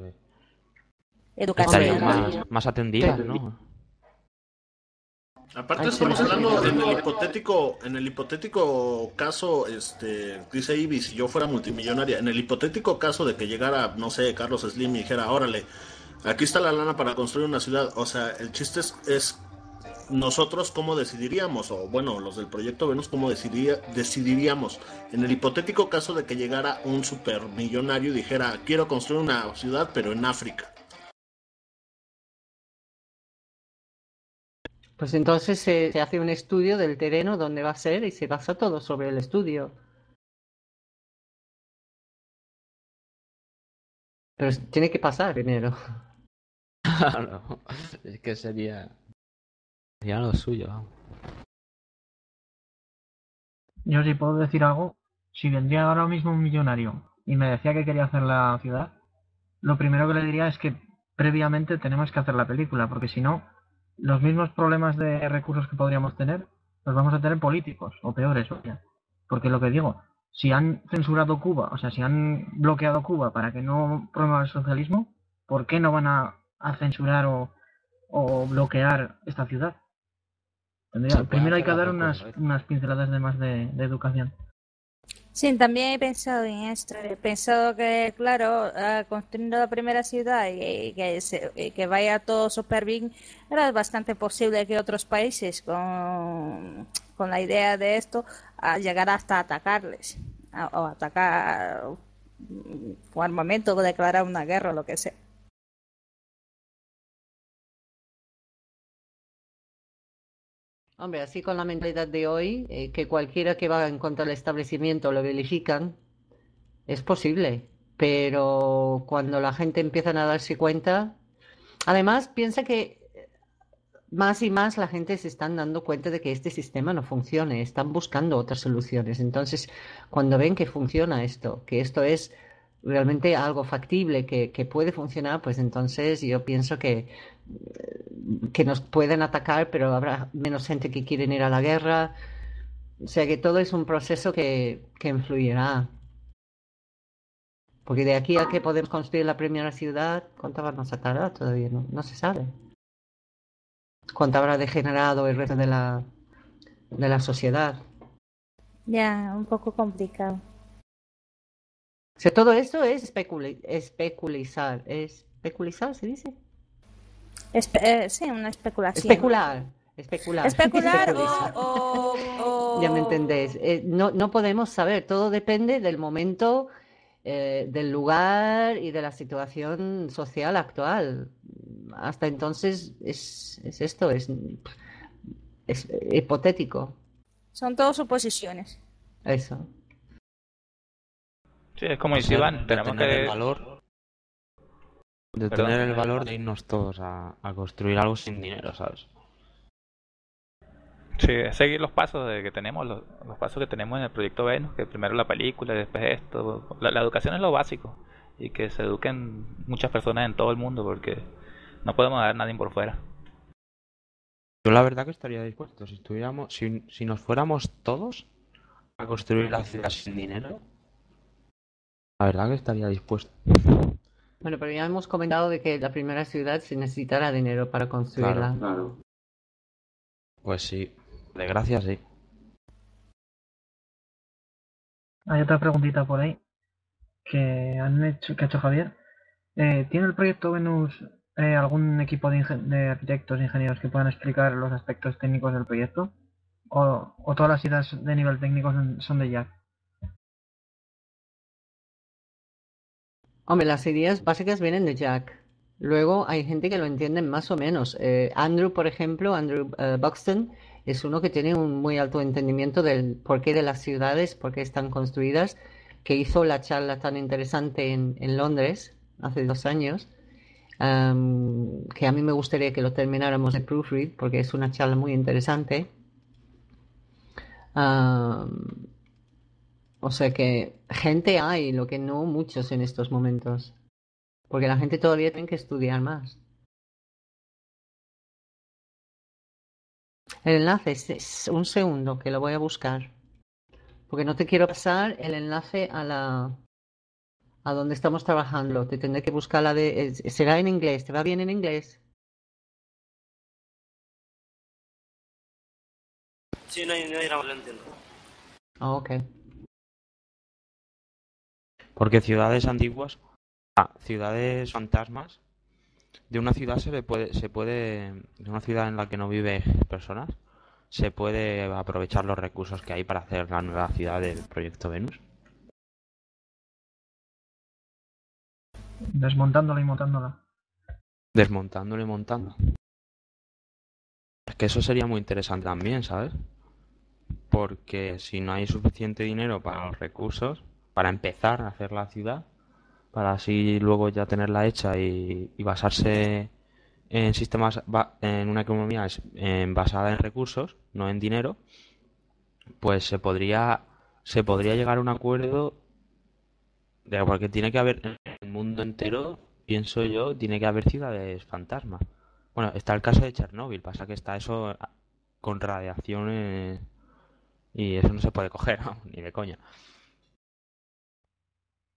educación más, más atendidas, ¿no? Aparte estamos hablando en el hipotético, en el hipotético caso, este, dice Ibis, si yo fuera multimillonaria, en el hipotético caso de que llegara, no sé, Carlos Slim y dijera, órale, aquí está la lana para construir una ciudad, o sea, el chiste es nosotros cómo decidiríamos, o bueno, los del proyecto Venus, cómo decidiría, decidiríamos en el hipotético caso de que llegara un supermillonario y dijera, quiero construir una ciudad, pero en África. Pues entonces se, se hace un estudio del terreno, donde va a ser, y se basa todo sobre el estudio. Pero tiene que pasar primero. Claro, es que sería ya lo suyo. Yo si puedo decir algo, si vendría ahora mismo un millonario y me decía que quería hacer la ciudad, lo primero que le diría es que previamente tenemos que hacer la película, porque si no, los mismos problemas de recursos que podríamos tener los vamos a tener políticos, o peores, porque lo que digo, si han censurado Cuba, o sea, si han bloqueado Cuba para que no promueva el socialismo, ¿por qué no van a, censurar o, bloquear esta ciudad? Primero hay que dar unas, unas pinceladas de más de educación. Sí, también he pensado en esto. He pensado que, claro, construyendo la primera ciudad y, que, que vaya todo súper bien, era bastante posible que otros países con, con la idea de esto a llegar hasta atacarles o atacar con armamento o declarar una guerra o lo que sea. Hombre, así con la mentalidad de hoy, eh, que cualquiera que va en contra del establecimiento lo verifican, es posible. Pero cuando la gente empieza a darse cuenta, además piensa que más y más la gente se están dando cuenta de que este sistema no funciona, están buscando otras soluciones. Entonces, cuando ven que funciona esto, que esto es realmente algo factible que, que puede funcionar, pues entonces yo pienso que que nos pueden atacar, pero habrá menos gente que quieren ir a la guerra. O sea que todo es un proceso que, que influirá. Porque de aquí a que podemos construir la primera ciudad, ¿cuánto vamos a tardar? Todavía no, no se sabe. ¿Cuánto habrá degenerado el resto de la, de la sociedad? Ya, un poco complicado. O sea, todo eso es especulizar. ¿Especulizar se dice? Eh, sí, una especulación. Especular. Especular. Especular o, Ya me entendés. Eh, no, no podemos saber, todo depende del momento, eh, del lugar y de la situación social actual. Hasta entonces es, es esto, es, es hipotético. Son todas suposiciones. Eso. Sí, es como dice Iván, tenemos que... El valor de tener el valor de irnos todos a, construir algo sin dinero, ¿sabes? Sí, seguir los pasos de que tenemos, los, pasos que tenemos en el proyecto Venus, que primero la película, después esto. La, educación es lo básico y que se eduquen muchas personas en todo el mundo porque no podemos dar nadie por fuera. Yo la verdad que estaría dispuesto, si estuviéramos, si, si nos fuéramos todos a construir la ciudad sin dinero, la verdad que estaría dispuesto. Bueno, pero ya hemos comentado de que la primera ciudad se necesitará dinero para construirla. Claro, Pues sí, de gracias sí. Hay otra preguntita por ahí que han hecho, que ha hecho Javier. Eh, ¿Tiene el proyecto Venus eh, algún equipo de, de arquitectos e ingenieros que puedan explicar los aspectos técnicos del proyecto? ¿O, o todas las ideas de nivel técnico son de Jack? Hombre, las ideas básicas vienen de Jack. Luego hay gente que lo entiende más o menos. Eh, Andrew, por ejemplo, Andrew eh, Buxton, es uno que tiene un muy alto entendimiento del porqué de las ciudades, por qué están construidas, que hizo la charla tan interesante en, Londres hace dos años, que a mí me gustaría que lo termináramos de proofread, porque es una charla muy interesante. O sea que gente hay, lo que no muchos en estos momentos. Porque la gente todavía tiene que estudiar más. El enlace es un segundo que lo voy a buscar. Porque no te quiero pasar el enlace a la a donde estamos trabajando. Te tendré que buscar la de será en inglés. ¿Te va bien en inglés? Sí, no hay, no lo entiendo. Ah, ok. Porque ciudades antiguas, ah, ciudades fantasmas, de una ciudad se le puede, se puede, de una ciudad en la que no vive personas, se puede aprovechar los recursos que hay para hacer la nueva ciudad del proyecto Venus. Desmontándola y montándola. Desmontándola y montando. Es que eso sería muy interesante también, ¿sabes? Porque si no hay suficiente dinero para los recursos, para empezar a hacer la ciudad, para así luego ya tenerla hecha y, basarse en sistemas, en una economía basada en recursos, no en dinero, pues se podría, se podría llegar a un acuerdo de porque tiene que haber en el mundo entero, pienso yo, tiene que haber ciudades fantasmas. Bueno, está el caso de Chernóbil, pasa que está eso con radiación y eso no se puede coger, ni de coña.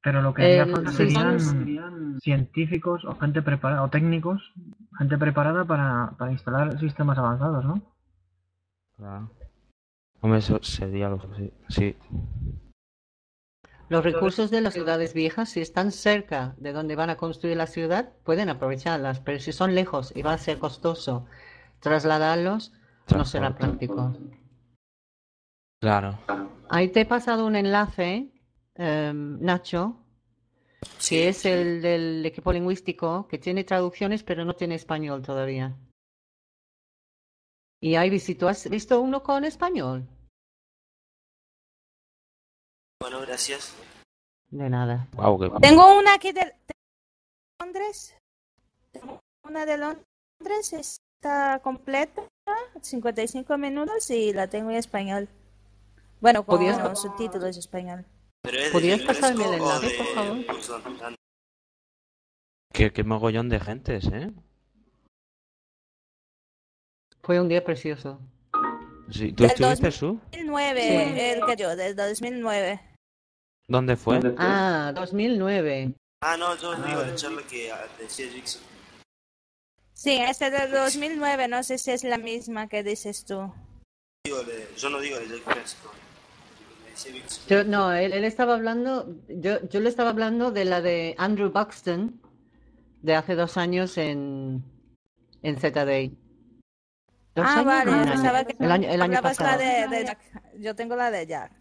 Pero lo que haría eh, falta serían científicos o gente preparada, o técnicos, gente preparada para, para instalar sistemas avanzados, ¿no? Claro. Hombre, eso sería lo sí. sí. Los recursos de las ciudades viejas, si están cerca de donde van a construir la ciudad, pueden aprovecharlas, pero si son lejos y va a ser costoso trasladarlos, no será práctico. Claro. Ahí te he pasado un enlace, em, Nacho, que es el del equipo lingüístico, que tiene traducciones pero no tiene español todavía. Y hay visto, ¿has visto uno con español? Bueno, gracias. De nada. Tengo una aquí de, Londres. una de Londres, está completa, 55 minutos y la tengo en español. Bueno, con los subtítulos en español. ¿Podrías pasarme el enlace, por favor? Qué, qué mogollón de gentes, ¿eh? Fue un día precioso. Sí, ¿Tú estuviste, Su? 2009, el que yo, del 2009. ¿Dónde fue? Ah, 2009. Ah, no, yo digo la charla que decía Jackson. Sí, este del 2009, no sé si es la misma que dices tú. Yo no digo de Jack Yo, no, él, él, estaba hablando, yo, yo le estaba hablando de la de Andrew Buxton, de hace dos años en, en ZDA. Ah, vale, pensaba que el año, el año pasado. De, de Jack. Yo tengo la de Jack.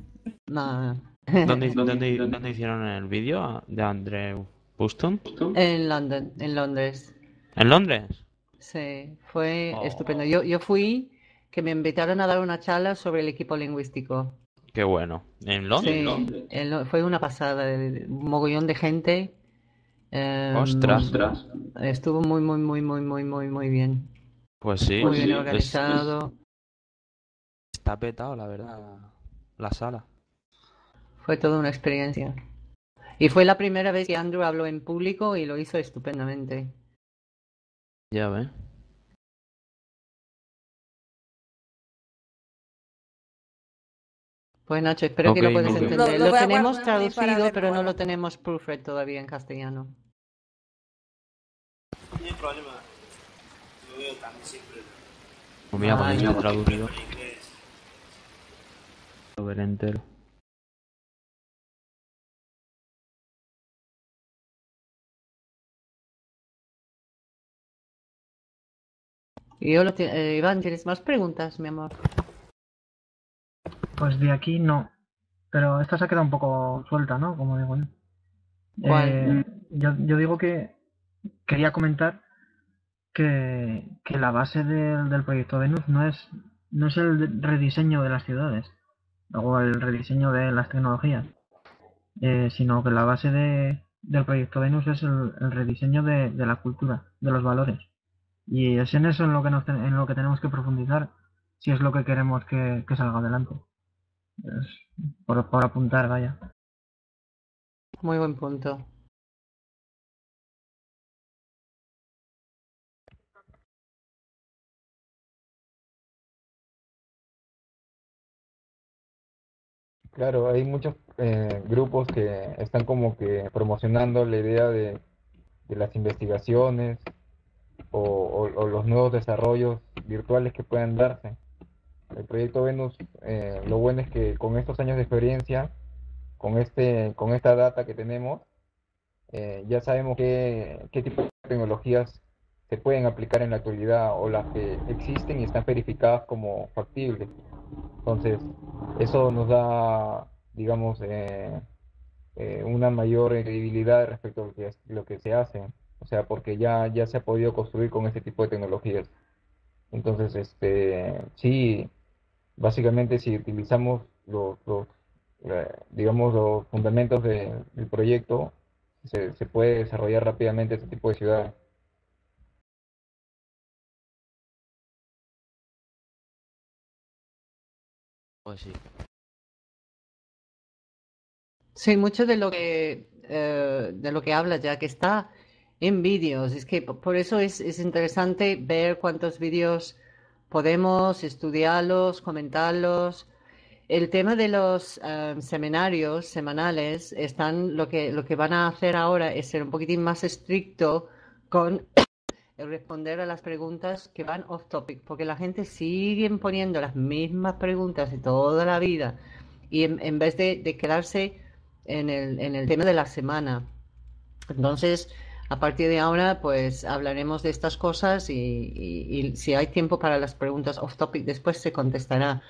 No. ¿Dónde, dónde, dónde hicieron el vídeo de Andrew Buston? En London, en Londres. ¿En Londres? Sí, fue oh. estupendo. Yo, yo fui que me invitaron a dar una charla sobre el equipo lingüístico. Qué bueno. ¿En Londres? Sí, fue una pasada, un mogollón de gente. Eh, Ostras. Estuvo muy, muy, muy, muy, muy, muy, muy bien. Pues sí. Muy bien organizado. Está petado, la verdad, la sala. Fue toda una experiencia. Y fue la primera vez que Andrew habló en público y lo hizo estupendamente. Ya ve. Pues Nacho, espero que lo puedas entender. Lo, tenemos traducido, pero no lo tenemos proofread todavía en castellano. No hay problema. Yo veo también siempre. Pues mira, ah, yo traducido. Lo veré entero. Y yo lo eh, Iván, ¿tienes más preguntas, mi amor? Pues de aquí no. Pero esta se ha quedado un poco suelta, ¿no? Como digo yo. Eh, yo, yo, digo que quería comentar que, que la base del, del proyecto Venus no es, no es el rediseño de las ciudades o el rediseño de las tecnologías, eh, sino que la base de, del proyecto Venus es el, el rediseño de, de, la cultura, de los valores. Y es en eso en lo que, nos, en lo que tenemos que profundizar si es lo que queremos que, salga adelante. Por, por apuntar, vaya. Muy buen punto. Claro, hay muchos eh, grupos que están como que promocionando la idea de, de las investigaciones o, los nuevos desarrollos virtuales que puedan darse. El proyecto Venus, eh, lo bueno es que con estos años de experiencia, con, este, con esta data que tenemos, eh, ya sabemos qué, qué tipo de tecnologías se pueden aplicar en la actualidad o las que existen y están verificadas como factibles. Entonces, eso nos da, digamos, eh, una mayor credibilidad respecto a lo que, lo que se hace o sea, porque ya, ya se ha podido construir con este tipo de tecnologías. Entonces, este, sí, básicamente si utilizamos los, eh, digamos, los fundamentos del proyecto, se, se puede desarrollar rápidamente este tipo de ciudades. Pues sí. Sí, mucho de lo que eh, de lo que habla ya que está en vídeos. Es que por eso es, es interesante ver cuántos vídeos podemos estudiarlos, comentarlos el tema de los eh, seminarios semanales están lo que lo que van a hacer ahora es ser un poquitín más estricto con el responder a las preguntas que van off topic, porque la gente sigue poniendo las mismas preguntas de toda la vida y en, vez de, quedarse en el, en el tema de la semana. Entonces, a partir de ahora, pues hablaremos de estas cosas y, si hay tiempo para las preguntas off topic, después se contestará.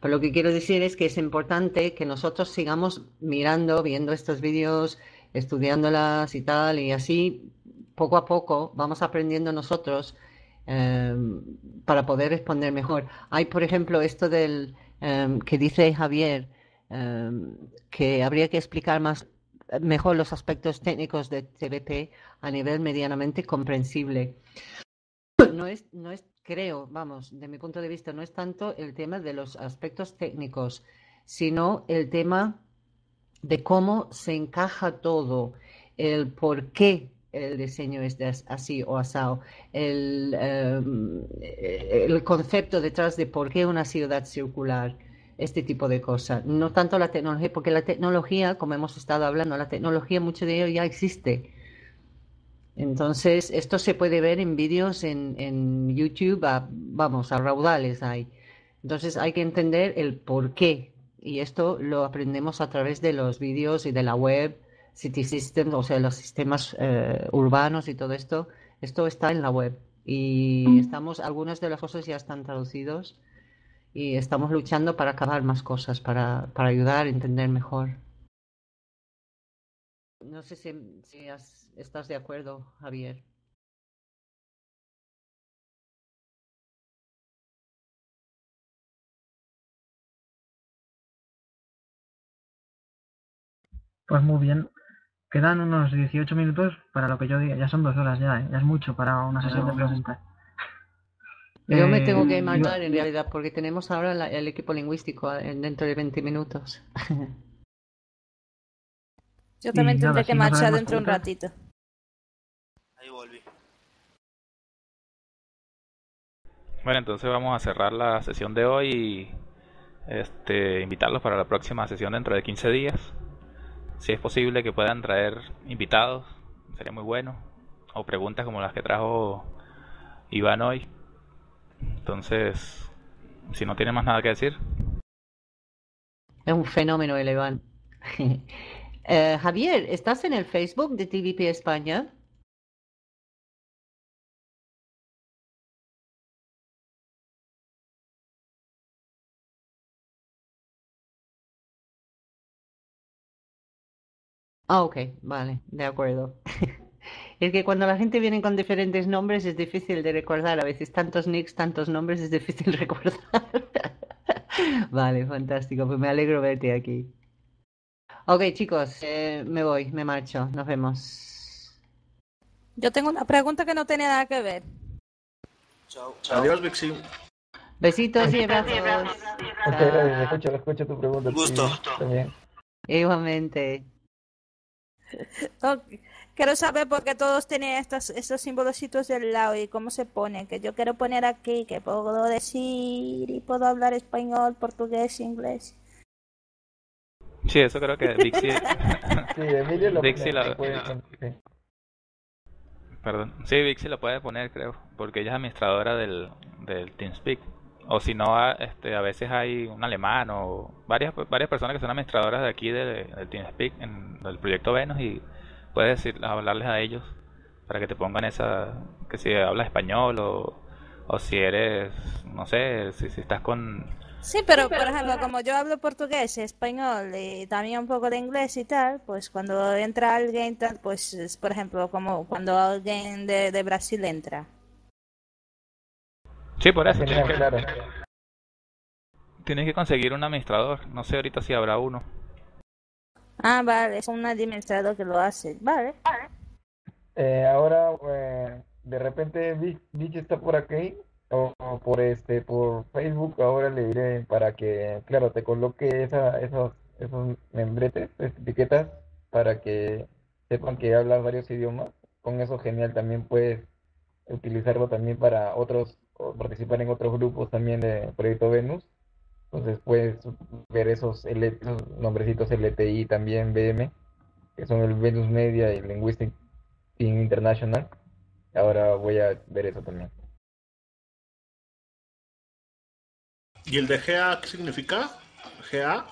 Pero lo que quiero decir es que es importante que nosotros sigamos mirando, viendo estos vídeos, estudiándolas y tal, y así poco a poco vamos aprendiendo nosotros em, para poder responder mejor. Hay, por ejemplo, esto del em, que dice Javier, em, que habría que explicar más mejor los aspectos técnicos de TBP a nivel medianamente comprensible. No es, no es, creo, vamos, de mi punto de vista, no es tanto el tema de los aspectos técnicos, sino el tema de cómo se encaja todo, el por qué el diseño es así o asado, el, em, el concepto detrás de por qué una ciudad circular, este tipo de cosas. No tanto la tecnología, porque la tecnología, como hemos estado hablando, la tecnología, mucho de ello ya existe. Entonces, esto se puede ver en vídeos en, en YouTube, vamos, a raudales hay. Entonces, hay que entender el por qué. Y esto lo aprendemos a través de los vídeos y de la web, City Systems, o sea, los sistemas eh, urbanos y todo esto. Esto está en la web. Y estamos, algunas de las cosas ya están traducidos y estamos luchando para acabar más cosas, para, para ayudar a entender mejor. No sé si, si estás de acuerdo, Javier. Pues muy bien. Quedan unos 18 minutos para lo que yo diga. Ya son dos horas ya, ¿eh? ya es mucho para una sesión de preguntas. Yo me tengo que eh, marchar en realidad porque tenemos ahora el equipo lingüístico eh, dentro de 20 minutos. Yo también tendré que marchar dentro de un ratito. Ahí volví. Bueno, entonces vamos a cerrar la sesión de hoy y este, invitarlos para la próxima sesión dentro de 15 días. Si es posible que puedan traer invitados, sería muy bueno. O preguntas como las que trajo Iván hoy. Entonces, si no tiene más nada que decir. Es un fenómeno el Iván. Eh, Javier, ¿estás en el Facebook de TVP España? Ah, ok, vale, de acuerdo. Es que cuando la gente viene con diferentes nombres es difícil de recordar. A veces tantos nicks, tantos nombres es difícil recordar. Vale, fantástico. Pues me alegro verte aquí. Ok, chicos, eh, me voy, me marcho. Nos vemos. Yo tengo una pregunta que no tiene nada que ver. Chao. Adiós, Vixi. Besitos y abrazos. Muchas gracias. Escucho, escucho tu pregunta. Gusto. Igualmente. Okay. Quiero saber por qué todos tienen estos, estos símbolos del lado y cómo se ponen. Que yo quiero poner aquí, que puedo decir y puedo hablar español, portugués, inglés. Sí, eso creo que Dixie. sí, Emilio lo, Dixie lo... Perdón. Sí, Dixie lo puede poner, creo, porque ella es administradora del, del TeamSpeak. O si no, a, este, a veces hay un alemán o varias varias personas que son administradoras de aquí de, del TeamSpeak en el proyecto Venus y puedes decir, hablarles a ellos para que te pongan esa, que si hablas español o, o si eres, no sé, si, si estás con... Sí, pero por ejemplo, como yo hablo portugués, español y también un poco de inglés y tal, pues cuando entra alguien, tal, pues por ejemplo, como cuando alguien de, de Brasil entra. Sí, por eso. Tienes que, tienes que conseguir un administrador. No sé ahorita si habrá uno. Ah, vale, es un administrador que lo hace. Vale. Eh, ahora, eh, de repente, Vich está por aquí o, por este por Facebook. Ahora le diré para que, claro, te coloque esa, esos, esos membretes, etiquetas, para que sepan que hablas varios idiomas. Con eso, genial, también puedes utilizarlo también para otros, participar en otros grupos también de Proyecto Venus Entonces puedes ver esos, esos nombrecitos LTI también, BM, que son el Venus Media y Linguistic Team International. Ahora voy a ver eso también. ¿Y el de GA qué significa? GA.